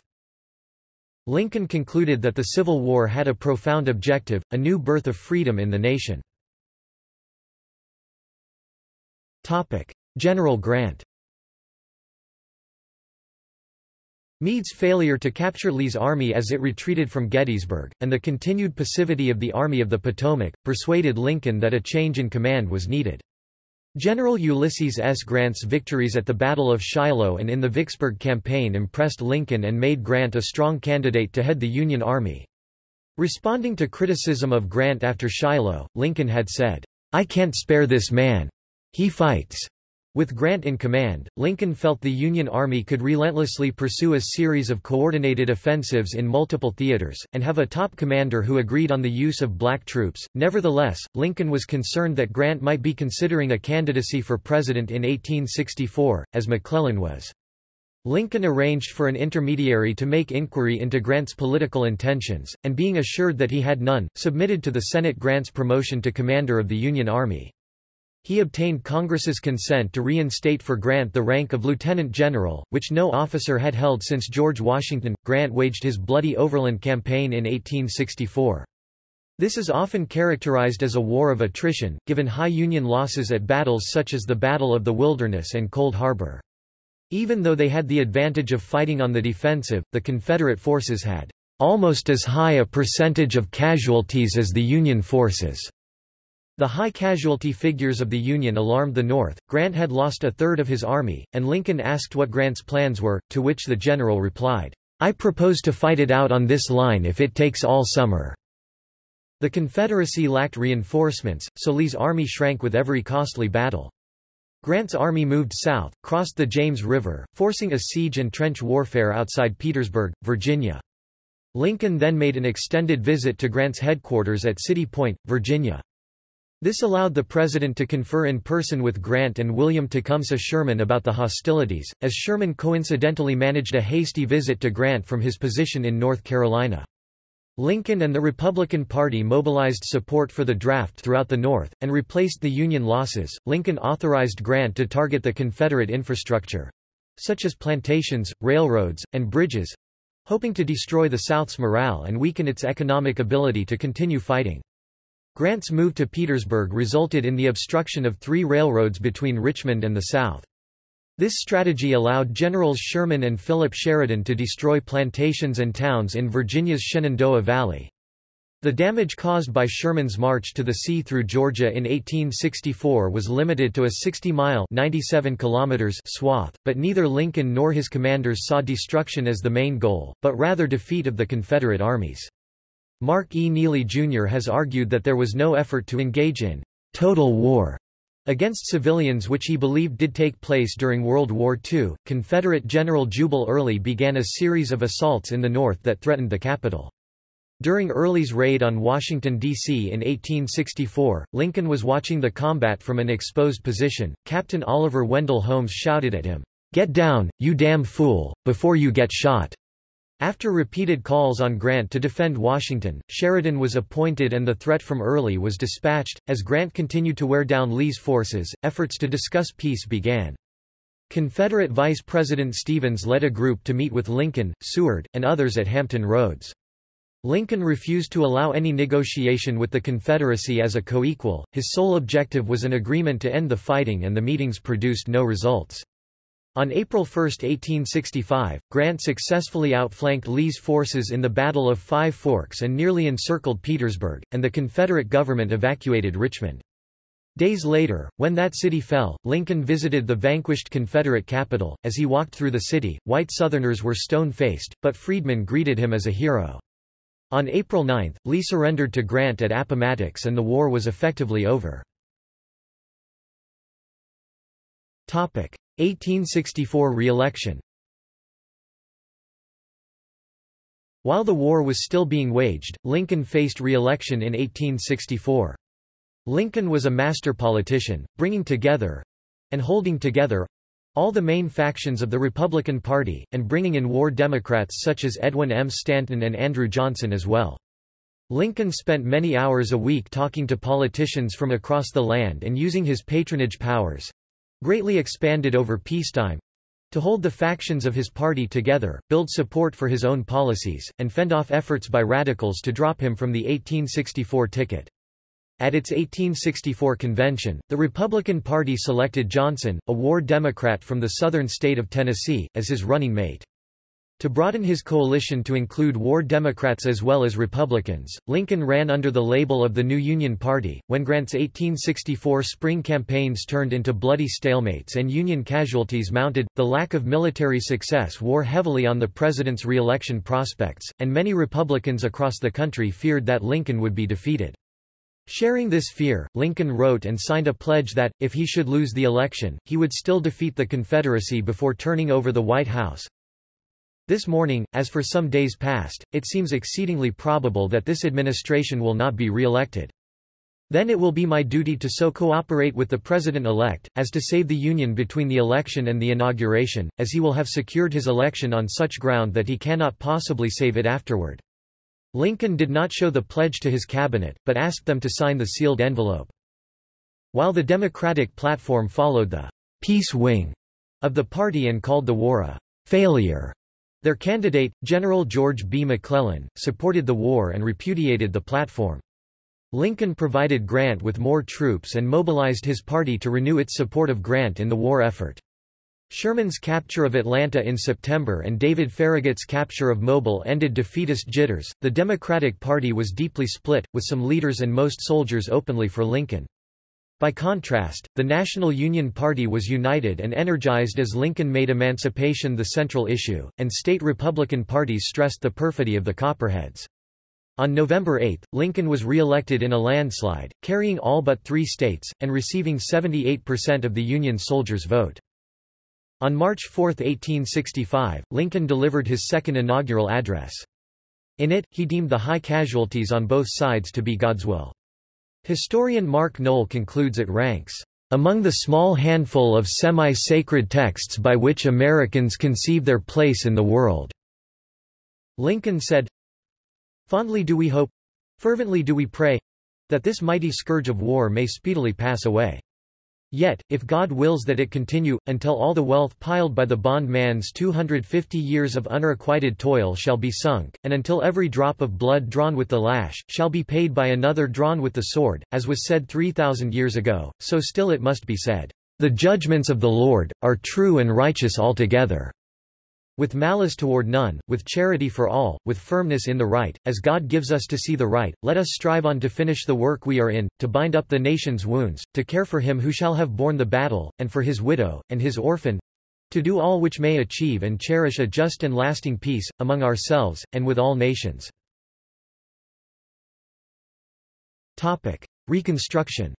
Lincoln concluded that the Civil War had a profound objective, a new birth of freedom in the nation. General Grant Meade's failure to capture Lee's army as it retreated from Gettysburg, and the continued passivity of the Army of the Potomac, persuaded Lincoln that a change in command was needed. General Ulysses S. Grant's victories at the Battle of Shiloh and in the Vicksburg Campaign impressed Lincoln and made Grant a strong candidate to head the Union Army. Responding to criticism of Grant after Shiloh, Lincoln had said, I can't spare this man. He fights. With Grant in command, Lincoln felt the Union Army could relentlessly pursue a series of coordinated offensives in multiple theaters, and have a top commander who agreed on the use of black troops. Nevertheless, Lincoln was concerned that Grant might be considering a candidacy for president in 1864, as McClellan was. Lincoln arranged for an intermediary to make inquiry into Grant's political intentions, and being assured that he had none, submitted to the Senate Grant's promotion to commander of the Union Army. He obtained Congress's consent to reinstate for Grant the rank of lieutenant general, which no officer had held since George Washington. Grant waged his bloody overland campaign in 1864. This is often characterized as a war of attrition, given high Union losses at battles such as the Battle of the Wilderness and Cold Harbor. Even though they had the advantage of fighting on the defensive, the Confederate forces had almost as high a percentage of casualties as the Union forces. The high casualty figures of the Union alarmed the North. Grant had lost a third of his army, and Lincoln asked what Grant's plans were, to which the general replied, I propose to fight it out on this line if it takes all summer. The Confederacy lacked reinforcements, so Lee's army shrank with every costly battle. Grant's army moved south, crossed the James River, forcing a siege and trench warfare outside Petersburg, Virginia. Lincoln then made an extended visit to Grant's headquarters at City Point, Virginia. This allowed the president to confer in person with Grant and William Tecumseh Sherman about the hostilities, as Sherman coincidentally managed a hasty visit to Grant from his position in North Carolina. Lincoln and the Republican Party mobilized support for the draft throughout the North, and replaced the Union losses. Lincoln authorized Grant to target the Confederate infrastructure such as plantations, railroads, and bridges hoping to destroy the South's morale and weaken its economic ability to continue fighting. Grant's move to Petersburg resulted in the obstruction of three railroads between Richmond and the South. This strategy allowed Generals Sherman and Philip Sheridan to destroy plantations and towns in Virginia's Shenandoah Valley. The damage caused by Sherman's march to the sea through Georgia in 1864 was limited to a 60-mile swath, but neither Lincoln nor his commanders saw destruction as the main goal, but rather defeat of the Confederate armies. Mark E. Neely Jr. has argued that there was no effort to engage in total war against civilians which he believed did take place during World War II. Confederate General Jubal Early began a series of assaults in the North that threatened the capital. During Early's raid on Washington, D.C. in 1864, Lincoln was watching the combat from an exposed position. Captain Oliver Wendell Holmes shouted at him, Get down, you damn fool, before you get shot. After repeated calls on Grant to defend Washington, Sheridan was appointed and the threat from Early was dispatched. As Grant continued to wear down Lee's forces, efforts to discuss peace began. Confederate Vice President Stephens led a group to meet with Lincoln, Seward, and others at Hampton Roads. Lincoln refused to allow any negotiation with the Confederacy as a co-equal, his sole objective was an agreement to end the fighting and the meetings produced no results. On April 1, 1865, Grant successfully outflanked Lee's forces in the Battle of Five Forks and nearly encircled Petersburg, and the Confederate government evacuated Richmond. Days later, when that city fell, Lincoln visited the vanquished Confederate capital. As he walked through the city, white Southerners were stone-faced, but freedmen greeted him as a hero. On April 9, Lee surrendered to Grant at Appomattox and the war was effectively over. 1864 re-election While the war was still being waged, Lincoln faced re-election in 1864. Lincoln was a master politician, bringing together—and holding together—all the main factions of the Republican Party, and bringing in war Democrats such as Edwin M. Stanton and Andrew Johnson as well. Lincoln spent many hours a week talking to politicians from across the land and using his patronage powers, greatly expanded over peacetime to hold the factions of his party together, build support for his own policies, and fend off efforts by radicals to drop him from the 1864 ticket. At its 1864 convention, the Republican Party selected Johnson, a war Democrat from the southern state of Tennessee, as his running mate. To broaden his coalition to include war Democrats as well as Republicans, Lincoln ran under the label of the New Union Party. When Grant's 1864 spring campaigns turned into bloody stalemates and Union casualties mounted, the lack of military success wore heavily on the president's re-election prospects, and many Republicans across the country feared that Lincoln would be defeated. Sharing this fear, Lincoln wrote and signed a pledge that, if he should lose the election, he would still defeat the Confederacy before turning over the White House. This morning, as for some days past, it seems exceedingly probable that this administration will not be re-elected. Then it will be my duty to so cooperate with the President-elect, as to save the Union between the election and the inauguration, as he will have secured his election on such ground that he cannot possibly save it afterward. Lincoln did not show the pledge to his cabinet, but asked them to sign the sealed envelope. While the Democratic platform followed the peace wing of the party and called the war a failure, their candidate, General George B. McClellan, supported the war and repudiated the platform. Lincoln provided Grant with more troops and mobilized his party to renew its support of Grant in the war effort. Sherman's capture of Atlanta in September and David Farragut's capture of Mobile ended defeatist jitters. The Democratic Party was deeply split, with some leaders and most soldiers openly for Lincoln. By contrast, the National Union Party was united and energized as Lincoln made emancipation the central issue, and state Republican parties stressed the perfidy of the Copperheads. On November 8, Lincoln was re-elected in a landslide, carrying all but three states, and receiving 78% of the Union soldiers' vote. On March 4, 1865, Lincoln delivered his second inaugural address. In it, he deemed the high casualties on both sides to be God's will. Historian Mark Noll concludes it ranks among the small handful of semi-sacred texts by which Americans conceive their place in the world." Lincoln said, Fondly do we hope, fervently do we pray, that this mighty scourge of war may speedily pass away. Yet, if God wills that it continue, until all the wealth piled by the bondman's 250 years of unrequited toil shall be sunk, and until every drop of blood drawn with the lash, shall be paid by another drawn with the sword, as was said 3,000 years ago, so still it must be said, The judgments of the Lord, are true and righteous altogether. With malice toward none, with charity for all, with firmness in the right, as God gives us to see the right, let us strive on to finish the work we are in, to bind up the nation's wounds, to care for him who shall have borne the battle, and for his widow, and his orphan, to do all which may achieve and cherish a just and lasting peace, among ourselves, and with all nations. Reconstruction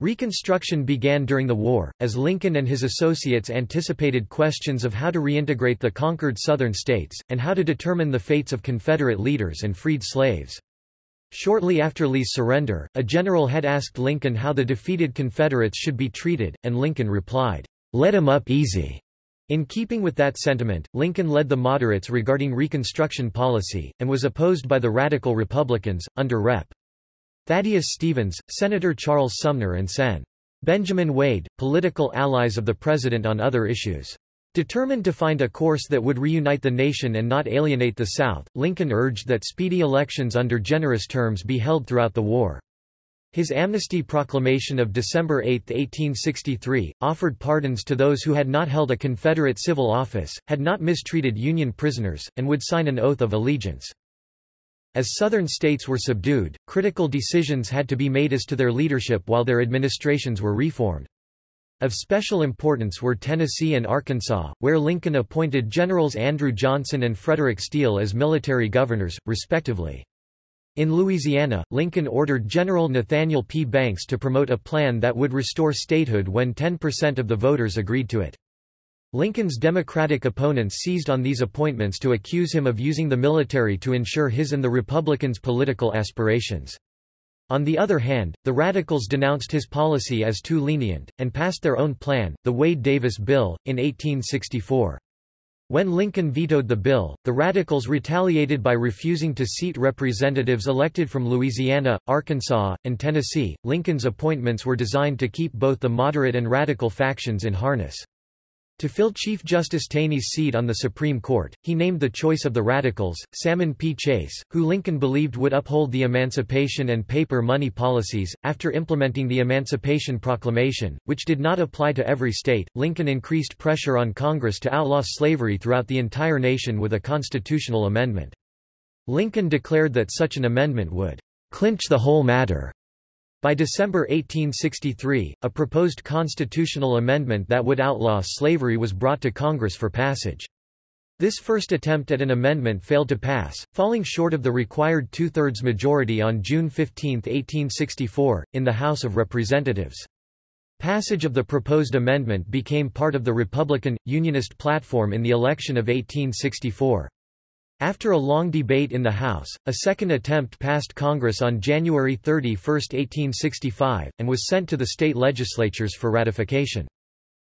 Reconstruction began during the war, as Lincoln and his associates anticipated questions of how to reintegrate the conquered Southern states, and how to determine the fates of Confederate leaders and freed slaves. Shortly after Lee's surrender, a general had asked Lincoln how the defeated Confederates should be treated, and Lincoln replied, "'Let 'em up easy.'" In keeping with that sentiment, Lincoln led the moderates regarding Reconstruction policy, and was opposed by the Radical Republicans, under Rep. Thaddeus Stevens, Senator Charles Sumner and Sen. Benjamin Wade, political allies of the president on other issues. Determined to find a course that would reunite the nation and not alienate the South, Lincoln urged that speedy elections under generous terms be held throughout the war. His amnesty proclamation of December 8, 1863, offered pardons to those who had not held a Confederate civil office, had not mistreated Union prisoners, and would sign an oath of allegiance. As Southern states were subdued, critical decisions had to be made as to their leadership while their administrations were reformed. Of special importance were Tennessee and Arkansas, where Lincoln appointed Generals Andrew Johnson and Frederick Steele as military governors, respectively. In Louisiana, Lincoln ordered General Nathaniel P. Banks to promote a plan that would restore statehood when 10% of the voters agreed to it. Lincoln's Democratic opponents seized on these appointments to accuse him of using the military to ensure his and the Republicans' political aspirations. On the other hand, the Radicals denounced his policy as too lenient, and passed their own plan, the Wade-Davis Bill, in 1864. When Lincoln vetoed the bill, the Radicals retaliated by refusing to seat representatives elected from Louisiana, Arkansas, and Tennessee. Lincoln's appointments were designed to keep both the moderate and radical factions in harness. To fill Chief Justice Taney's seat on the Supreme Court, he named the choice of the Radicals, Salmon P. Chase, who Lincoln believed would uphold the emancipation and paper money policies. After implementing the Emancipation Proclamation, which did not apply to every state, Lincoln increased pressure on Congress to outlaw slavery throughout the entire nation with a constitutional amendment. Lincoln declared that such an amendment would clinch the whole matter by December 1863, a proposed constitutional amendment that would outlaw slavery was brought to Congress for passage. This first attempt at an amendment failed to pass, falling short of the required two-thirds majority on June 15, 1864, in the House of Representatives. Passage of the proposed amendment became part of the Republican, Unionist platform in the election of 1864. After a long debate in the House, a second attempt passed Congress on January 31, 1865, and was sent to the state legislatures for ratification.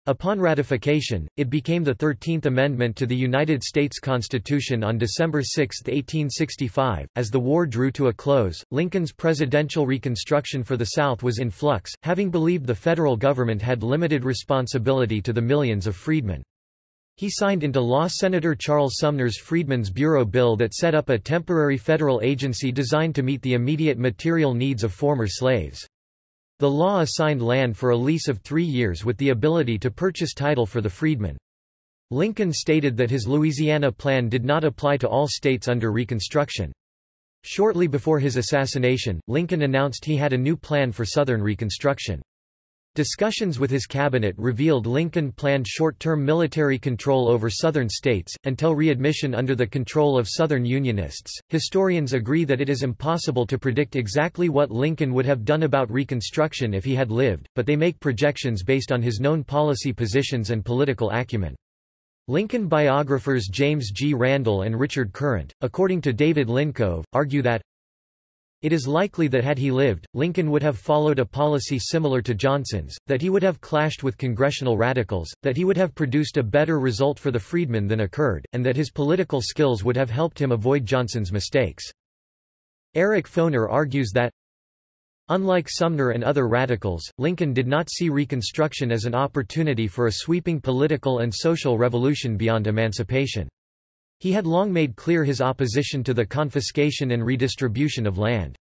Upon ratification, it became the Thirteenth Amendment to the United States Constitution on December 6, 1865. As the war drew to a close, Lincoln's presidential reconstruction for the South was in flux, having believed the federal government had limited responsibility to the millions of freedmen. He signed into law Senator Charles Sumner's Freedmen's Bureau bill that set up a temporary federal agency designed to meet the immediate material needs of former slaves. The law assigned land for a lease of three years with the ability to purchase title for the freedmen. Lincoln stated that his Louisiana plan did not apply to all states under Reconstruction. Shortly before his assassination, Lincoln announced he had a new plan for Southern Reconstruction. Discussions with his cabinet revealed Lincoln planned short-term military control over southern states, until readmission under the control of Southern Unionists. Historians agree that it is impossible to predict exactly what Lincoln would have done about Reconstruction if he had lived, but they make projections based on his known policy positions and political acumen. Lincoln biographers James G. Randall and Richard Current, according to David Lincove, argue that it is likely that had he lived, Lincoln would have followed a policy similar to Johnson's, that he would have clashed with congressional radicals, that he would have produced a better result for the freedmen than occurred, and that his political skills would have helped him avoid Johnson's mistakes. Eric Foner argues that Unlike Sumner and other radicals, Lincoln did not see Reconstruction as an opportunity for a sweeping political and social revolution beyond emancipation. He had long made clear his opposition to the confiscation and redistribution of land.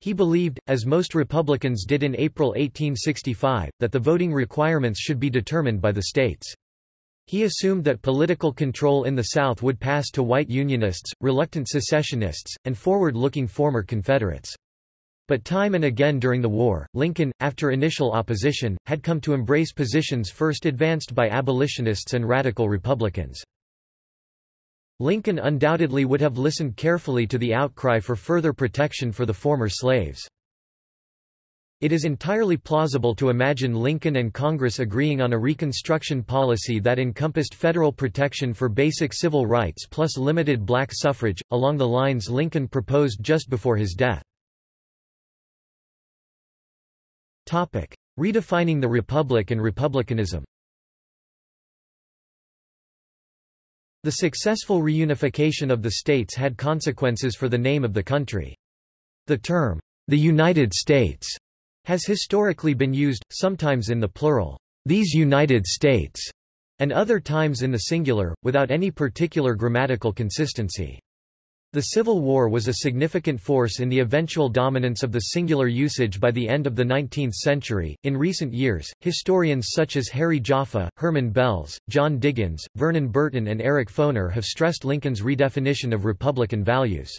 He believed, as most Republicans did in April 1865, that the voting requirements should be determined by the states. He assumed that political control in the South would pass to white Unionists, reluctant secessionists, and forward-looking former Confederates. But time and again during the war, Lincoln, after initial opposition, had come to embrace positions first advanced by abolitionists and radical Republicans. Lincoln undoubtedly would have listened carefully to the outcry for further protection for the former slaves. It is entirely plausible to imagine Lincoln and Congress agreeing on a Reconstruction policy that encompassed federal protection for basic civil rights plus limited black suffrage, along the lines Lincoln proposed just before his death. Redefining the Republic and Republicanism The successful reunification of the states had consequences for the name of the country. The term, the United States, has historically been used, sometimes in the plural, these United States, and other times in the singular, without any particular grammatical consistency. The Civil War was a significant force in the eventual dominance of the singular usage by the end of the 19th century. In recent years, historians such as Harry Jaffa, Herman Belz, John Diggins, Vernon Burton, and Eric Foner have stressed Lincoln's redefinition of Republican values.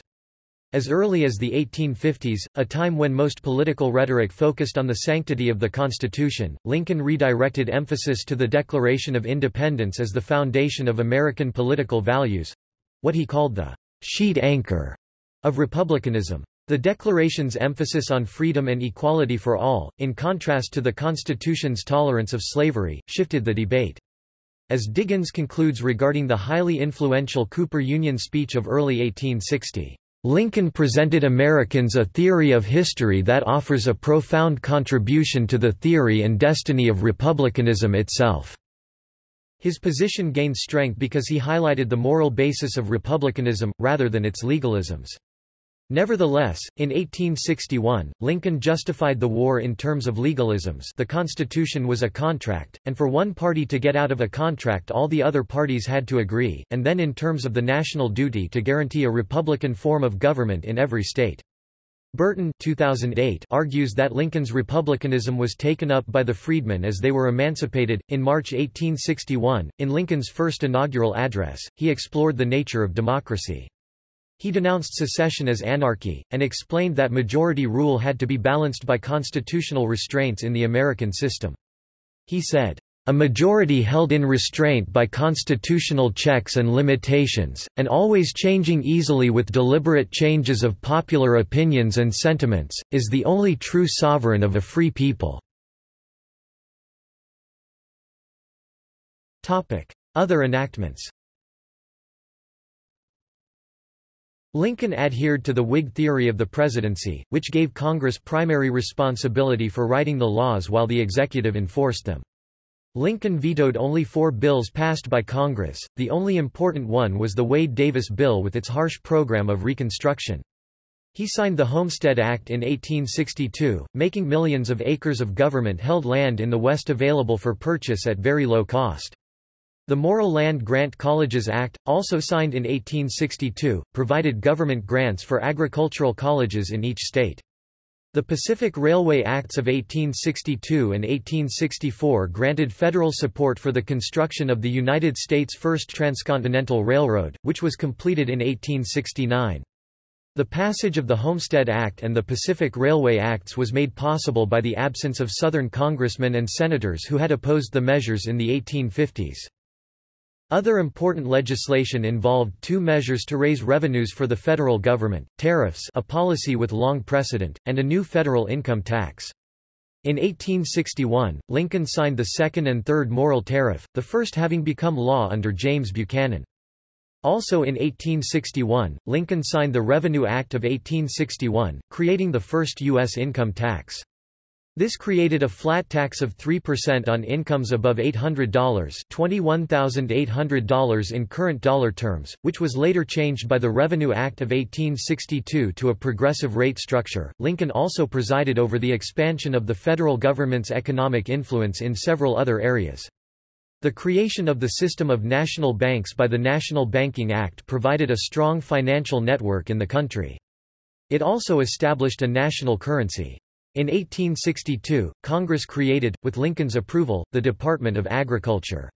As early as the 1850s, a time when most political rhetoric focused on the sanctity of the Constitution, Lincoln redirected emphasis to the Declaration of Independence as the foundation of American political values what he called the sheet anchor of republicanism. The Declaration's emphasis on freedom and equality for all, in contrast to the Constitution's tolerance of slavery, shifted the debate. As Diggins concludes regarding the highly influential Cooper Union speech of early 1860, Lincoln presented Americans a theory of history that offers a profound contribution to the theory and destiny of republicanism itself. His position gained strength because he highlighted the moral basis of republicanism, rather than its legalisms. Nevertheless, in 1861, Lincoln justified the war in terms of legalisms the Constitution was a contract, and for one party to get out of a contract all the other parties had to agree, and then in terms of the national duty to guarantee a republican form of government in every state. Burton 2008 argues that Lincoln's republicanism was taken up by the freedmen as they were emancipated. In March 1861, in Lincoln's first inaugural address, he explored the nature of democracy. He denounced secession as anarchy, and explained that majority rule had to be balanced by constitutional restraints in the American system. He said, a majority held in restraint by constitutional checks and limitations, and always changing easily with deliberate changes of popular opinions and sentiments, is the only true sovereign of a free people. Other enactments Lincoln adhered to the Whig theory of the presidency, which gave Congress primary responsibility for writing the laws while the executive enforced them. Lincoln vetoed only four bills passed by Congress, the only important one was the Wade-Davis bill with its harsh program of Reconstruction. He signed the Homestead Act in 1862, making millions of acres of government-held land in the West available for purchase at very low cost. The Morrill Land Grant Colleges Act, also signed in 1862, provided government grants for agricultural colleges in each state. The Pacific Railway Acts of 1862 and 1864 granted federal support for the construction of the United States' first transcontinental railroad, which was completed in 1869. The passage of the Homestead Act and the Pacific Railway Acts was made possible by the absence of Southern congressmen and senators who had opposed the measures in the 1850s. Other important legislation involved two measures to raise revenues for the federal government, tariffs a policy with long precedent, and a new federal income tax. In 1861, Lincoln signed the second and third Morrill Tariff, the first having become law under James Buchanan. Also in 1861, Lincoln signed the Revenue Act of 1861, creating the first U.S. income tax. This created a flat tax of 3% on incomes above $800 $21,800 in current dollar terms, which was later changed by the Revenue Act of 1862 to a progressive rate structure. Lincoln also presided over the expansion of the federal government's economic influence in several other areas. The creation of the system of national banks by the National Banking Act provided a strong financial network in the country. It also established a national currency. In 1862, Congress created, with Lincoln's approval, the Department of Agriculture.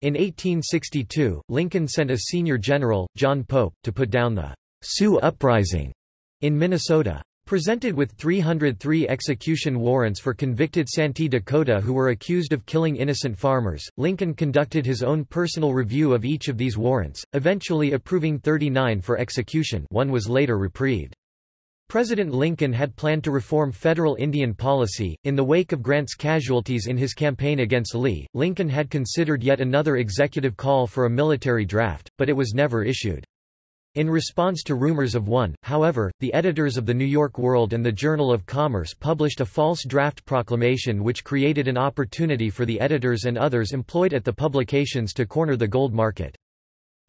In 1862, Lincoln sent a senior general, John Pope, to put down the Sioux Uprising in Minnesota. Presented with 303 execution warrants for convicted Santee Dakota who were accused of killing innocent farmers, Lincoln conducted his own personal review of each of these warrants, eventually approving 39 for execution one was later reprieved. President Lincoln had planned to reform federal Indian policy. In the wake of Grant's casualties in his campaign against Lee, Lincoln had considered yet another executive call for a military draft, but it was never issued. In response to rumors of one, however, the editors of the New York World and the Journal of Commerce published a false draft proclamation which created an opportunity for the editors and others employed at the publications to corner the gold market.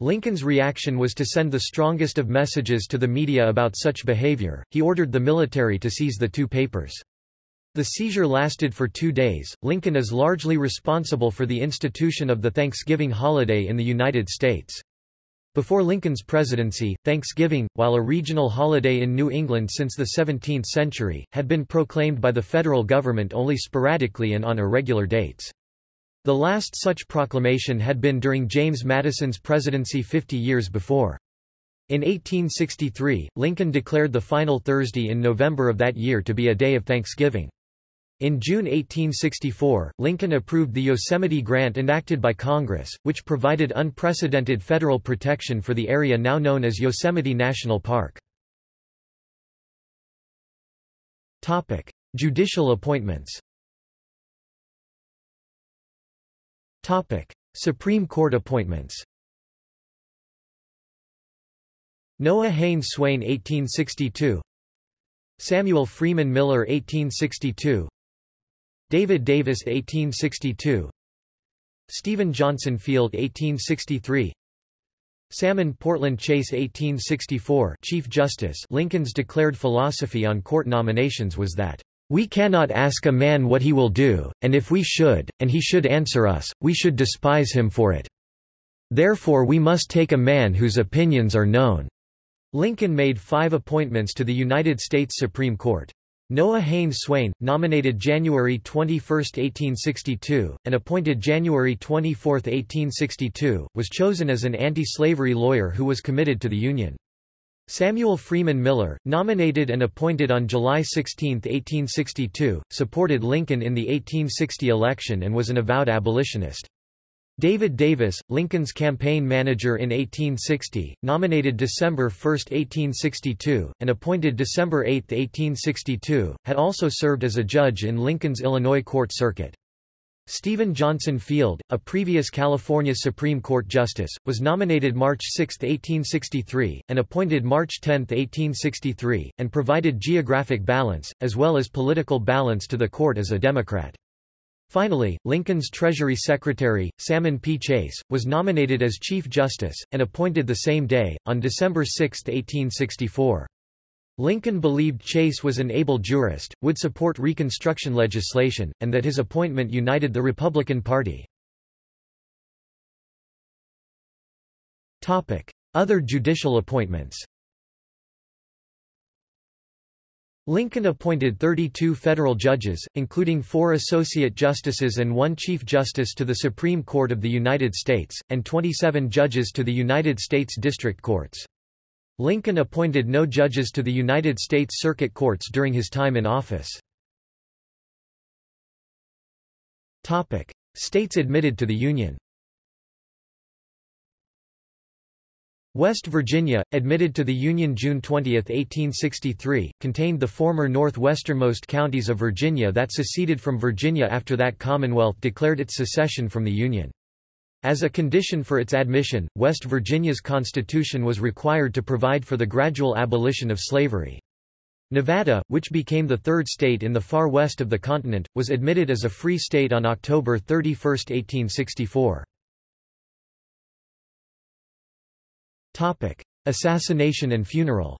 Lincoln's reaction was to send the strongest of messages to the media about such behavior. He ordered the military to seize the two papers. The seizure lasted for two days. Lincoln is largely responsible for the institution of the Thanksgiving holiday in the United States. Before Lincoln's presidency, Thanksgiving, while a regional holiday in New England since the 17th century, had been proclaimed by the federal government only sporadically and on irregular dates. The last such proclamation had been during James Madison's presidency 50 years before. In 1863, Lincoln declared the final Thursday in November of that year to be a day of Thanksgiving. In June 1864, Lincoln approved the Yosemite Grant enacted by Congress, which provided unprecedented federal protection for the area now known as Yosemite National Park. Judicial appointments Topic: Supreme Court appointments. Noah Haynes Swayne 1862 Samuel Freeman Miller 1862 David Davis 1862 Stephen Johnson Field 1863 Salmon Portland Chase 1864 Chief Justice Lincoln's declared philosophy on court nominations was that, "...we cannot ask a man what he will do, and if we should, and he should answer us, we should despise him for it. Therefore we must take a man whose opinions are known." Lincoln made five appointments to the United States Supreme Court. Noah Haynes Swayne, nominated January 21, 1862, and appointed January 24, 1862, was chosen as an anti-slavery lawyer who was committed to the Union. Samuel Freeman Miller, nominated and appointed on July 16, 1862, supported Lincoln in the 1860 election and was an avowed abolitionist. David Davis, Lincoln's campaign manager in 1860, nominated December 1, 1862, and appointed December 8, 1862, had also served as a judge in Lincoln's Illinois Court Circuit. Stephen Johnson Field, a previous California Supreme Court justice, was nominated March 6, 1863, and appointed March 10, 1863, and provided geographic balance, as well as political balance to the court as a Democrat. Finally, Lincoln's Treasury Secretary, Salmon P. Chase, was nominated as Chief Justice, and appointed the same day, on December 6, 1864. Lincoln believed Chase was an able jurist, would support Reconstruction legislation, and that his appointment united the Republican Party. Other judicial appointments Lincoln appointed 32 federal judges, including four associate justices and one chief justice to the Supreme Court of the United States, and 27 judges to the United States District Courts. Lincoln appointed no judges to the United States Circuit Courts during his time in office. Topic: States admitted to the Union West Virginia, admitted to the Union June 20, 1863, contained the former northwesternmost counties of Virginia that seceded from Virginia after that Commonwealth declared its secession from the Union. As a condition for its admission, West Virginia's constitution was required to provide for the gradual abolition of slavery. Nevada, which became the third state in the far west of the continent, was admitted as a free state on October 31, 1864. Topic: Assassination and funeral.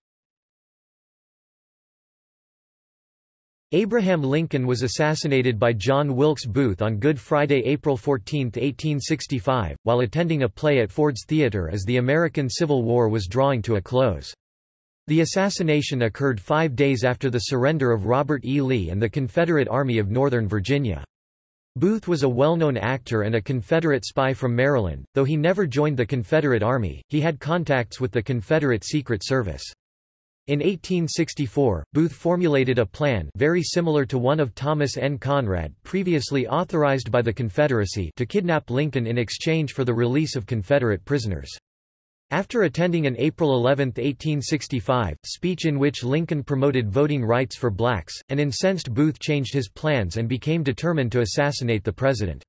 Abraham Lincoln was assassinated by John Wilkes Booth on Good Friday, April 14, 1865, while attending a play at Ford's Theatre as the American Civil War was drawing to a close. The assassination occurred five days after the surrender of Robert E. Lee and the Confederate Army of Northern Virginia. Booth was a well-known actor and a Confederate spy from Maryland, though he never joined the Confederate Army, he had contacts with the Confederate Secret Service. In 1864, Booth formulated a plan very similar to one of Thomas N. Conrad previously authorized by the Confederacy to kidnap Lincoln in exchange for the release of Confederate prisoners. After attending an April 11, 1865, speech in which Lincoln promoted voting rights for blacks, an incensed Booth changed his plans and became determined to assassinate the president.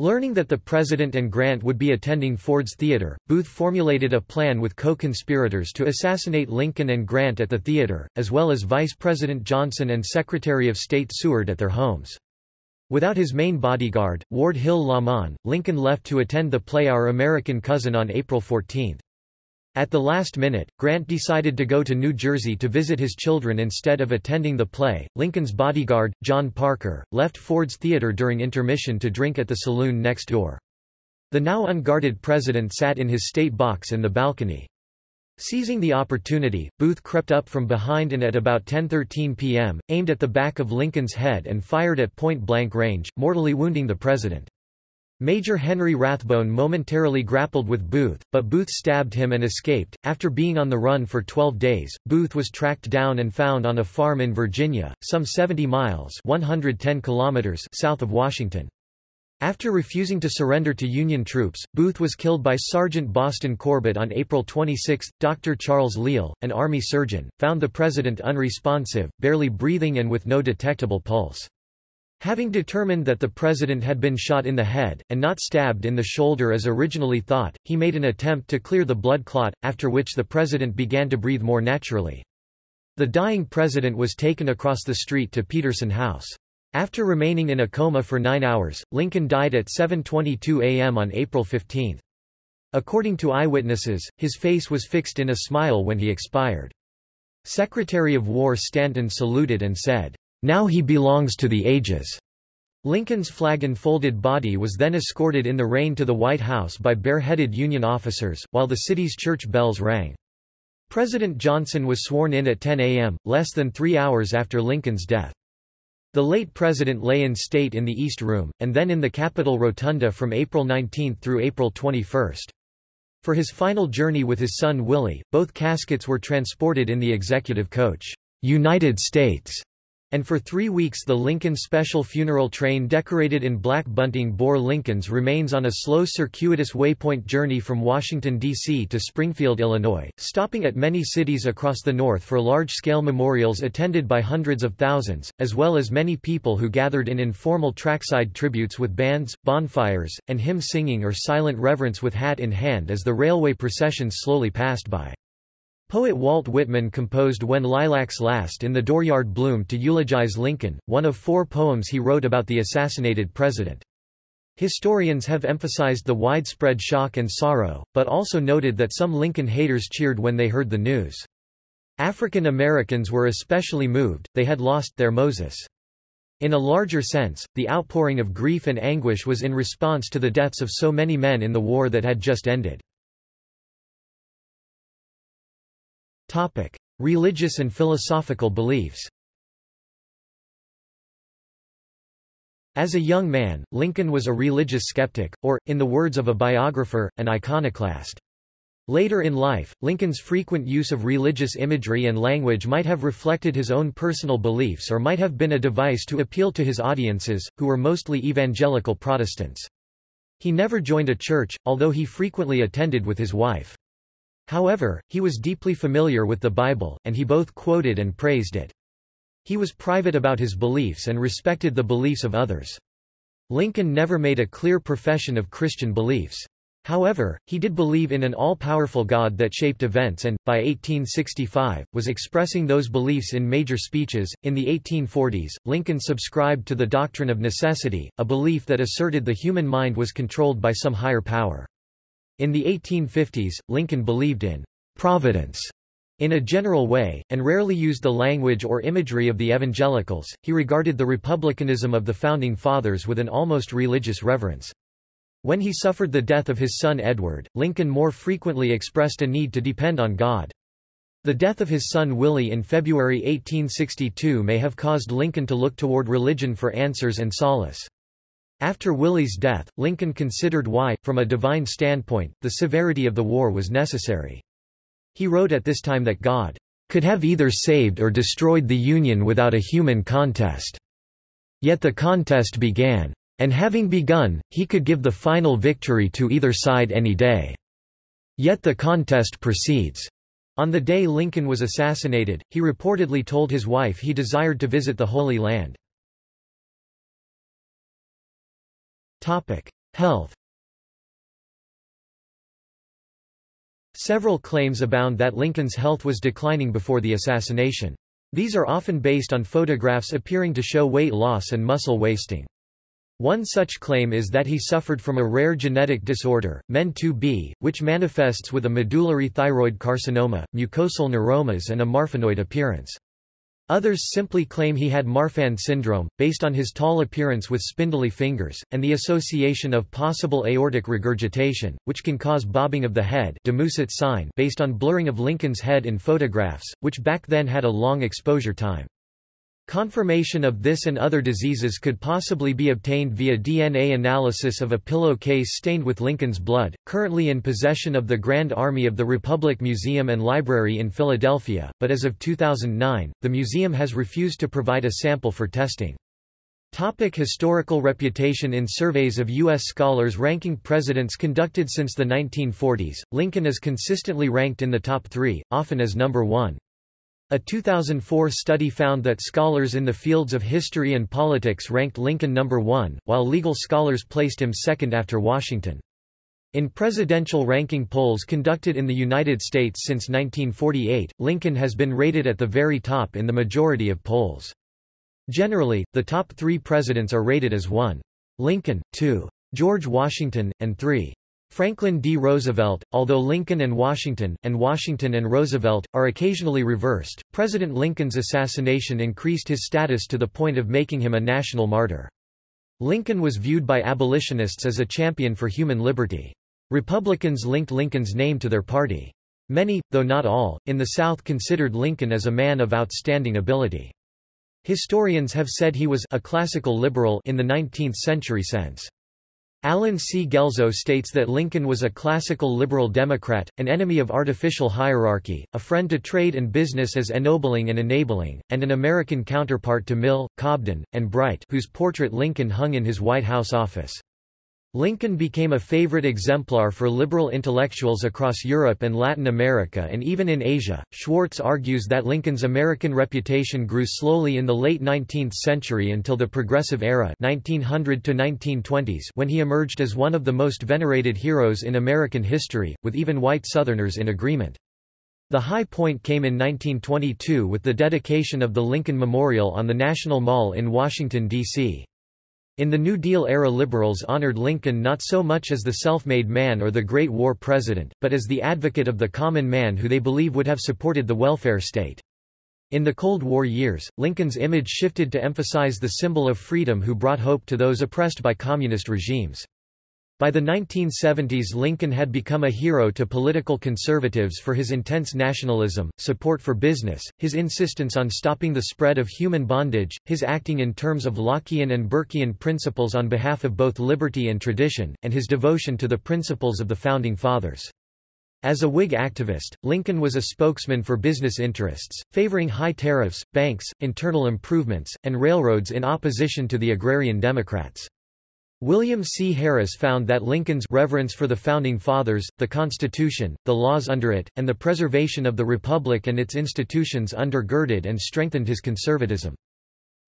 Learning that the president and Grant would be attending Ford's Theater, Booth formulated a plan with co-conspirators to assassinate Lincoln and Grant at the theater, as well as Vice President Johnson and Secretary of State Seward at their homes. Without his main bodyguard, Ward Hill Lamon, Lincoln left to attend the play Our American Cousin on April 14. At the last minute, Grant decided to go to New Jersey to visit his children instead of attending the play. Lincoln's bodyguard, John Parker, left Ford's Theater during intermission to drink at the saloon next door. The now unguarded president sat in his state box in the balcony. Seizing the opportunity, Booth crept up from behind and at about 10.13 p.m., aimed at the back of Lincoln's head and fired at point-blank range, mortally wounding the president. Major Henry Rathbone momentarily grappled with Booth, but Booth stabbed him and escaped. After being on the run for 12 days, Booth was tracked down and found on a farm in Virginia, some 70 miles 110 kilometers south of Washington. After refusing to surrender to Union troops, Booth was killed by Sergeant Boston Corbett on April 26. Dr. Charles Leale, an Army surgeon, found the president unresponsive, barely breathing and with no detectable pulse. Having determined that the president had been shot in the head, and not stabbed in the shoulder as originally thought, he made an attempt to clear the blood clot, after which the president began to breathe more naturally. The dying president was taken across the street to Petersen House. After remaining in a coma for nine hours, Lincoln died at 7.22 a.m. on April 15. According to eyewitnesses, his face was fixed in a smile when he expired. Secretary of War Stanton saluted and said, "'Now he belongs to the ages.'" Lincoln's flag-enfolded body was then escorted in the rain to the White House by bareheaded Union officers, while the city's church bells rang. President Johnson was sworn in at 10 a.m., less than three hours after Lincoln's death. The late president lay in state in the East Room, and then in the Capitol Rotunda from April 19 through April 21. For his final journey with his son Willie, both caskets were transported in the executive coach, United States, and for three weeks the Lincoln Special Funeral Train decorated in black bunting bore Lincoln's remains on a slow circuitous waypoint journey from Washington, D.C. to Springfield, Illinois, stopping at many cities across the North for large-scale memorials attended by hundreds of thousands, as well as many people who gathered in informal trackside tributes with bands, bonfires, and hymn singing or silent reverence with hat in hand as the railway processions slowly passed by. Poet Walt Whitman composed When Lilacs Last in the Dooryard Bloomed to eulogize Lincoln, one of four poems he wrote about the assassinated president. Historians have emphasized the widespread shock and sorrow, but also noted that some Lincoln haters cheered when they heard the news. African Americans were especially moved, they had lost their Moses. In a larger sense, the outpouring of grief and anguish was in response to the deaths of so many men in the war that had just ended. Topic: Religious and philosophical beliefs. As a young man, Lincoln was a religious skeptic, or, in the words of a biographer, an iconoclast. Later in life, Lincoln's frequent use of religious imagery and language might have reflected his own personal beliefs or might have been a device to appeal to his audiences, who were mostly evangelical Protestants. He never joined a church, although he frequently attended with his wife. However, he was deeply familiar with the Bible, and he both quoted and praised it. He was private about his beliefs and respected the beliefs of others. Lincoln never made a clear profession of Christian beliefs. However, he did believe in an all-powerful God that shaped events and, by 1865, was expressing those beliefs in major speeches. In the 1840s, Lincoln subscribed to the doctrine of necessity, a belief that asserted the human mind was controlled by some higher power. In the 1850s, Lincoln believed in providence in a general way, and rarely used the language or imagery of the evangelicals. He regarded the republicanism of the Founding Fathers with an almost religious reverence. When he suffered the death of his son Edward, Lincoln more frequently expressed a need to depend on God. The death of his son Willie in February 1862 may have caused Lincoln to look toward religion for answers and solace. After Willie's death, Lincoln considered why, from a divine standpoint, the severity of the war was necessary. He wrote at this time that God could have either saved or destroyed the Union without a human contest. Yet the contest began. And having begun, he could give the final victory to either side any day. Yet the contest proceeds. On the day Lincoln was assassinated, he reportedly told his wife he desired to visit the Holy Land. Topic: Health. Several claims abound that Lincoln's health was declining before the assassination. These are often based on photographs appearing to show weight loss and muscle wasting. One such claim is that he suffered from a rare genetic disorder, MEN2B, which manifests with a medullary thyroid carcinoma, mucosal neuromas and a marfanoid appearance. Others simply claim he had Marfan syndrome, based on his tall appearance with spindly fingers, and the association of possible aortic regurgitation, which can cause bobbing of the head sign based on blurring of Lincoln's head in photographs, which back then had a long exposure time. Confirmation of this and other diseases could possibly be obtained via DNA analysis of a pillowcase stained with Lincoln's blood, currently in possession of the Grand Army of the Republic Museum and Library in Philadelphia, but as of 2009, the museum has refused to provide a sample for testing. Topic historical reputation In surveys of U.S. scholars ranking presidents conducted since the 1940s, Lincoln is consistently ranked in the top three, often as number one. A 2004 study found that scholars in the fields of history and politics ranked Lincoln number one, while legal scholars placed him second after Washington. In presidential ranking polls conducted in the United States since 1948, Lincoln has been rated at the very top in the majority of polls. Generally, the top three presidents are rated as 1. Lincoln, 2. George Washington, and 3. Franklin D. Roosevelt, although Lincoln and Washington, and Washington and Roosevelt, are occasionally reversed, President Lincoln's assassination increased his status to the point of making him a national martyr. Lincoln was viewed by abolitionists as a champion for human liberty. Republicans linked Lincoln's name to their party. Many, though not all, in the South considered Lincoln as a man of outstanding ability. Historians have said he was a classical liberal in the 19th century sense. Allen C. Guelzo states that Lincoln was a classical liberal Democrat, an enemy of artificial hierarchy, a friend to trade and business as ennobling and enabling, and an American counterpart to Mill, Cobden, and Bright whose portrait Lincoln hung in his White House office. Lincoln became a favorite exemplar for liberal intellectuals across Europe and Latin America and even in Asia. Schwartz argues that Lincoln's American reputation grew slowly in the late 19th century until the Progressive Era 1900 to 1920s when he emerged as one of the most venerated heroes in American history, with even white Southerners in agreement. The high point came in 1922 with the dedication of the Lincoln Memorial on the National Mall in Washington, D.C. In the New Deal-era liberals honored Lincoln not so much as the self-made man or the Great War president, but as the advocate of the common man who they believe would have supported the welfare state. In the Cold War years, Lincoln's image shifted to emphasize the symbol of freedom who brought hope to those oppressed by communist regimes. By the 1970s Lincoln had become a hero to political conservatives for his intense nationalism, support for business, his insistence on stopping the spread of human bondage, his acting in terms of Lockean and Burkean principles on behalf of both liberty and tradition, and his devotion to the principles of the Founding Fathers. As a Whig activist, Lincoln was a spokesman for business interests, favoring high tariffs, banks, internal improvements, and railroads in opposition to the agrarian Democrats. William C. Harris found that Lincoln's reverence for the Founding Fathers, the Constitution, the laws under it, and the preservation of the Republic and its institutions undergirded and strengthened his conservatism.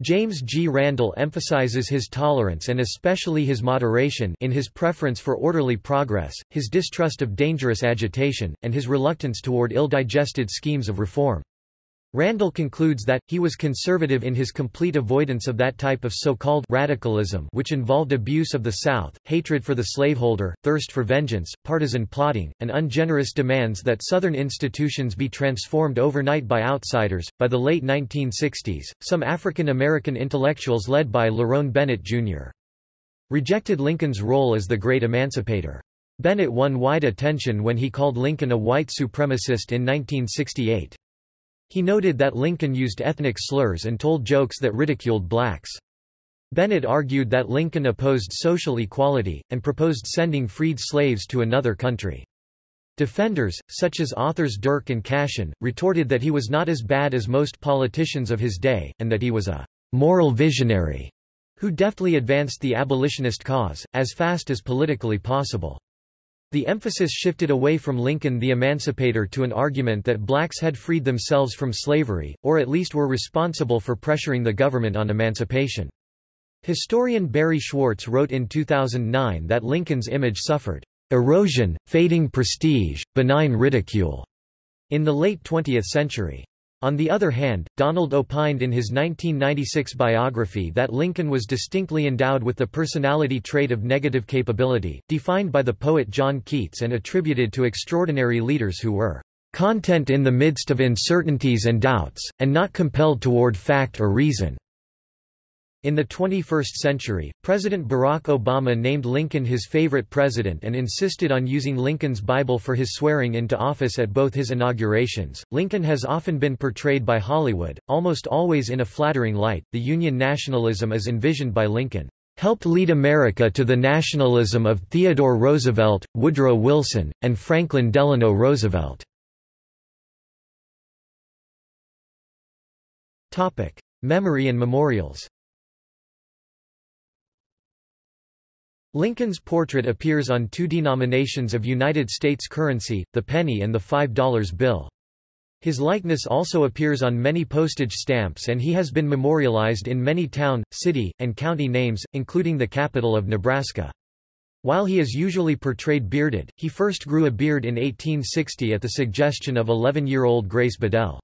James G. Randall emphasizes his tolerance and especially his moderation in his preference for orderly progress, his distrust of dangerous agitation, and his reluctance toward ill-digested schemes of reform. Randall concludes that, he was conservative in his complete avoidance of that type of so-called radicalism which involved abuse of the South, hatred for the slaveholder, thirst for vengeance, partisan plotting, and ungenerous demands that Southern institutions be transformed overnight by outsiders. By the late 1960s, some African American intellectuals led by Lerone Bennett, Jr. rejected Lincoln's role as the great emancipator. Bennett won wide attention when he called Lincoln a white supremacist in 1968. He noted that Lincoln used ethnic slurs and told jokes that ridiculed blacks. Bennett argued that Lincoln opposed social equality, and proposed sending freed slaves to another country. Defenders, such as authors Dirck and Cashin, retorted that he was not as bad as most politicians of his day, and that he was a moral visionary who deftly advanced the abolitionist cause, as fast as politically possible. The emphasis shifted away from Lincoln the Emancipator to an argument that blacks had freed themselves from slavery, or at least were responsible for pressuring the government on emancipation. Historian Barry Schwartz wrote in 2009 that Lincoln's image suffered erosion, fading prestige, benign ridicule in the late 20th century. On the other hand, Donald opined in his 1996 biography that Lincoln was distinctly endowed with the personality trait of negative capability, defined by the poet John Keats and attributed to extraordinary leaders who were content in the midst of uncertainties and doubts, and not compelled toward fact or reason. In the 21st century, President Barack Obama named Lincoln his favorite president and insisted on using Lincoln's Bible for his swearing into office at both his inaugurations. Lincoln has often been portrayed by Hollywood, almost always in a flattering light. The Union nationalism as envisioned by Lincoln helped lead America to the nationalism of Theodore Roosevelt, Woodrow Wilson, and Franklin Delano Roosevelt. Topic: Memory and memorials. Lincoln's portrait appears on two denominations of United States currency, the penny and the $5 bill. His likeness also appears on many postage stamps and he has been memorialized in many town, city, and county names, including the capital of Nebraska. While he is usually portrayed bearded, he first grew a beard in 1860 at the suggestion of 11-year-old Grace Bedell.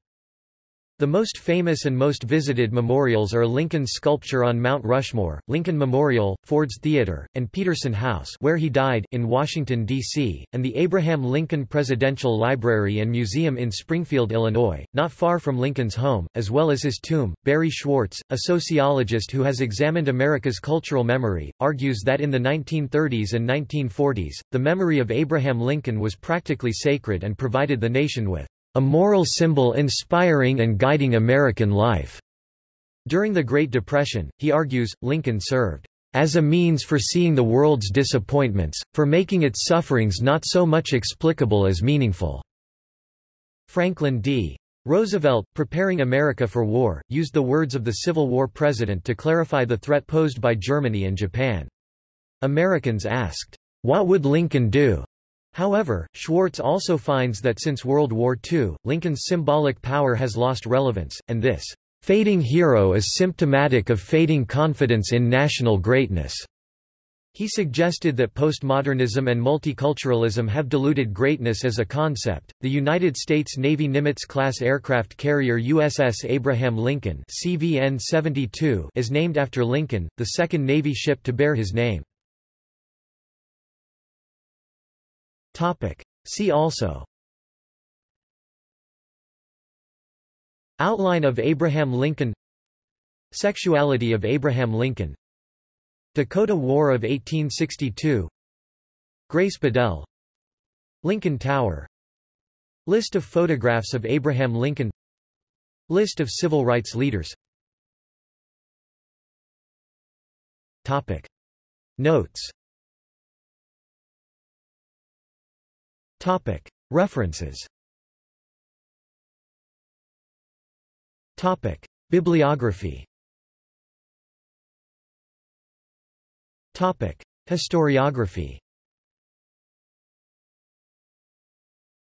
The most famous and most visited memorials are Lincoln's sculpture on Mount Rushmore, Lincoln Memorial, Ford's Theater, and Petersen House where he died in Washington, D.C., and the Abraham Lincoln Presidential Library and Museum in Springfield, Illinois, not far from Lincoln's home, as well as his tomb. Barry Schwartz, a sociologist who has examined America's cultural memory, argues that in the 1930s and 1940s, the memory of Abraham Lincoln was practically sacred and provided the nation with a moral symbol inspiring and guiding American life. During the Great Depression, he argues, Lincoln served as a means for seeing the world's disappointments, for making its sufferings not so much explicable as meaningful. Franklin D. Roosevelt, preparing America for war, used the words of the Civil War president to clarify the threat posed by Germany and Japan. Americans asked, What would Lincoln do? However, Schwartz also finds that since World War II, Lincoln's symbolic power has lost relevance, and this fading hero is symptomatic of fading confidence in national greatness. He suggested that postmodernism and multiculturalism have diluted greatness as a concept. The United States Navy Nimitz-class aircraft carrier USS Abraham Lincoln (CVN-72) is named after Lincoln, the second Navy ship to bear his name. Topic. See also. Outline of Abraham Lincoln. Sexuality of Abraham Lincoln. Dakota War of 1862 Grace Bedell. Lincoln Tower. List of photographs of Abraham Lincoln. List of civil rights leaders. Topic. Notes Topic. References Topic. Bibliography Topic. Historiography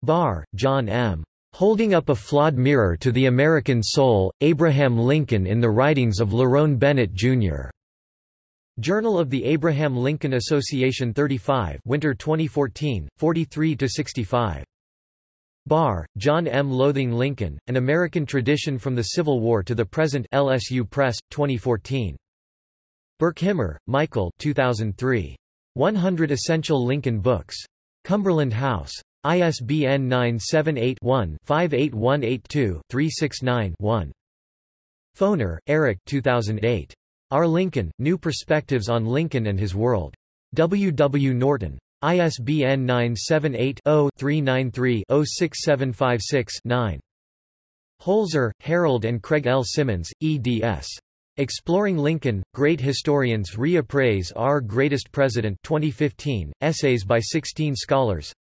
Barr, John M. Holding Up a Flawed Mirror to the American Soul, Abraham Lincoln in the Writings of Lerone Bennett, Jr. Journal of the Abraham Lincoln Association 35 Winter 2014, 43-65. Barr, John M. Loathing Lincoln, An American Tradition from the Civil War to the Present LSU Press, 2014. Burkhimer, Michael 2003. 100 Essential Lincoln Books. Cumberland House. ISBN 978-1-58182-369-1. Foner, Eric 2008. Our Lincoln, New Perspectives on Lincoln and His World. W. W. Norton. ISBN 978-0-393-06756-9. Holzer, Harold and Craig L. Symonds, eds. Exploring Lincoln, Great Historians Reappraise Our Greatest President 2015, essays by 16 scholars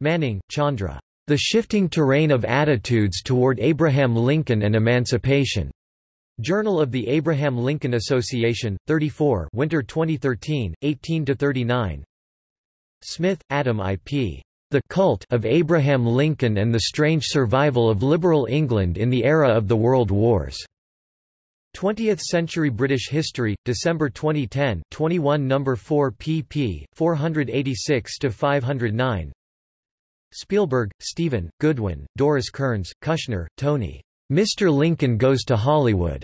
Manning, Chandra. The Shifting Terrain of Attitudes Toward Abraham Lincoln and Emancipation. Journal of the Abraham Lincoln Association, 34 Winter 2013, 18–39 Smith, Adam I. P. The Cult of Abraham Lincoln and the Strange Survival of Liberal England in the Era of the World Wars. 20th Century British History, December 2010 21 No. 4 pp. 486–509 Spielberg, Stephen, Goodwin, Doris Kearns, Kushner, Tony. Mr. Lincoln Goes to Hollywood.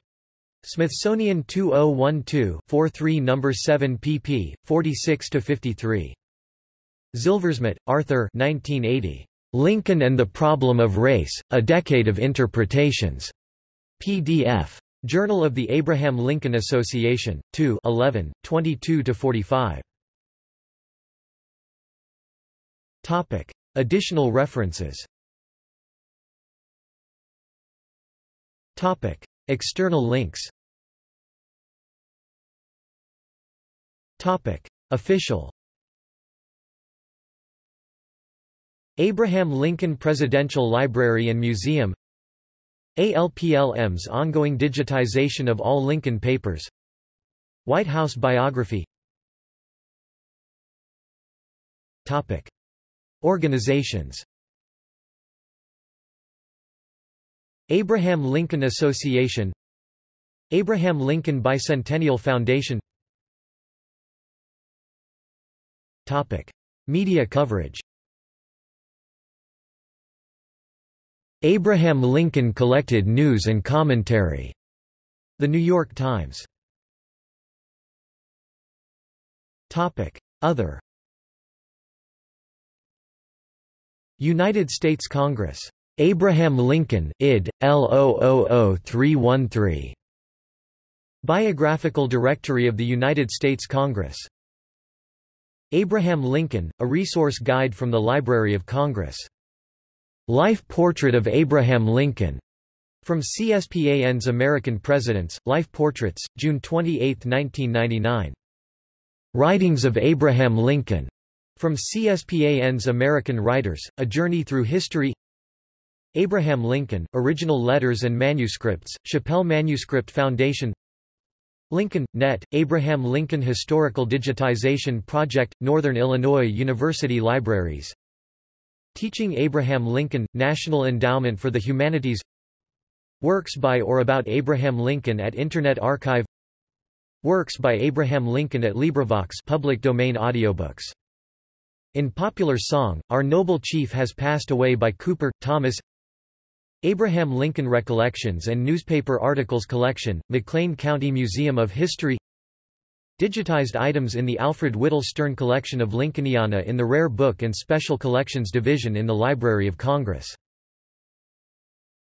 Smithsonian 2012-43 No. 7 pp. 46-53. Zilversmit, Arthur 1980. Lincoln and the Problem of Race, A Decade of Interpretations. PDF. Journal of the Abraham Lincoln Association, 2 11, 22-45. Additional references Topic. External links Topic. Official Abraham Lincoln Presidential Library and Museum ALPLM's ongoing digitization of all Lincoln papers White House biography Topic. Organizations Abraham Lincoln Association Abraham Lincoln Bicentennial Foundation Topic. Media coverage Abraham Lincoln Collected News and Commentary. The New York Times. Topic: Other. United States Congress. Abraham Lincoln, id. L000313. Biographical Directory of the United States Congress. Abraham Lincoln, a resource guide from the Library of Congress. Life Portrait of Abraham Lincoln. From CSPAN's American Presidents, Life Portraits, June 28, 1999. Writings of Abraham Lincoln. From CSPAN's American Writers, A Journey Through History Abraham Lincoln, Original Letters and Manuscripts, Shapell Manuscript Foundation. Lincoln, Net, Abraham Lincoln Historical Digitization Project, Northern Illinois University Libraries. Teaching Abraham Lincoln, National Endowment for the Humanities. Works by or about Abraham Lincoln at Internet Archive. Works by Abraham Lincoln at LibriVox public domain audiobooks. In popular song, Our Noble Chief Has Passed Away by Cooper, Thomas Abraham Lincoln Recollections and Newspaper Articles Collection, McLean County Museum of History Digitized items in the Alfred Whital Stern Collection of Lincolniana in the Rare Book and Special Collections Division in the Library of Congress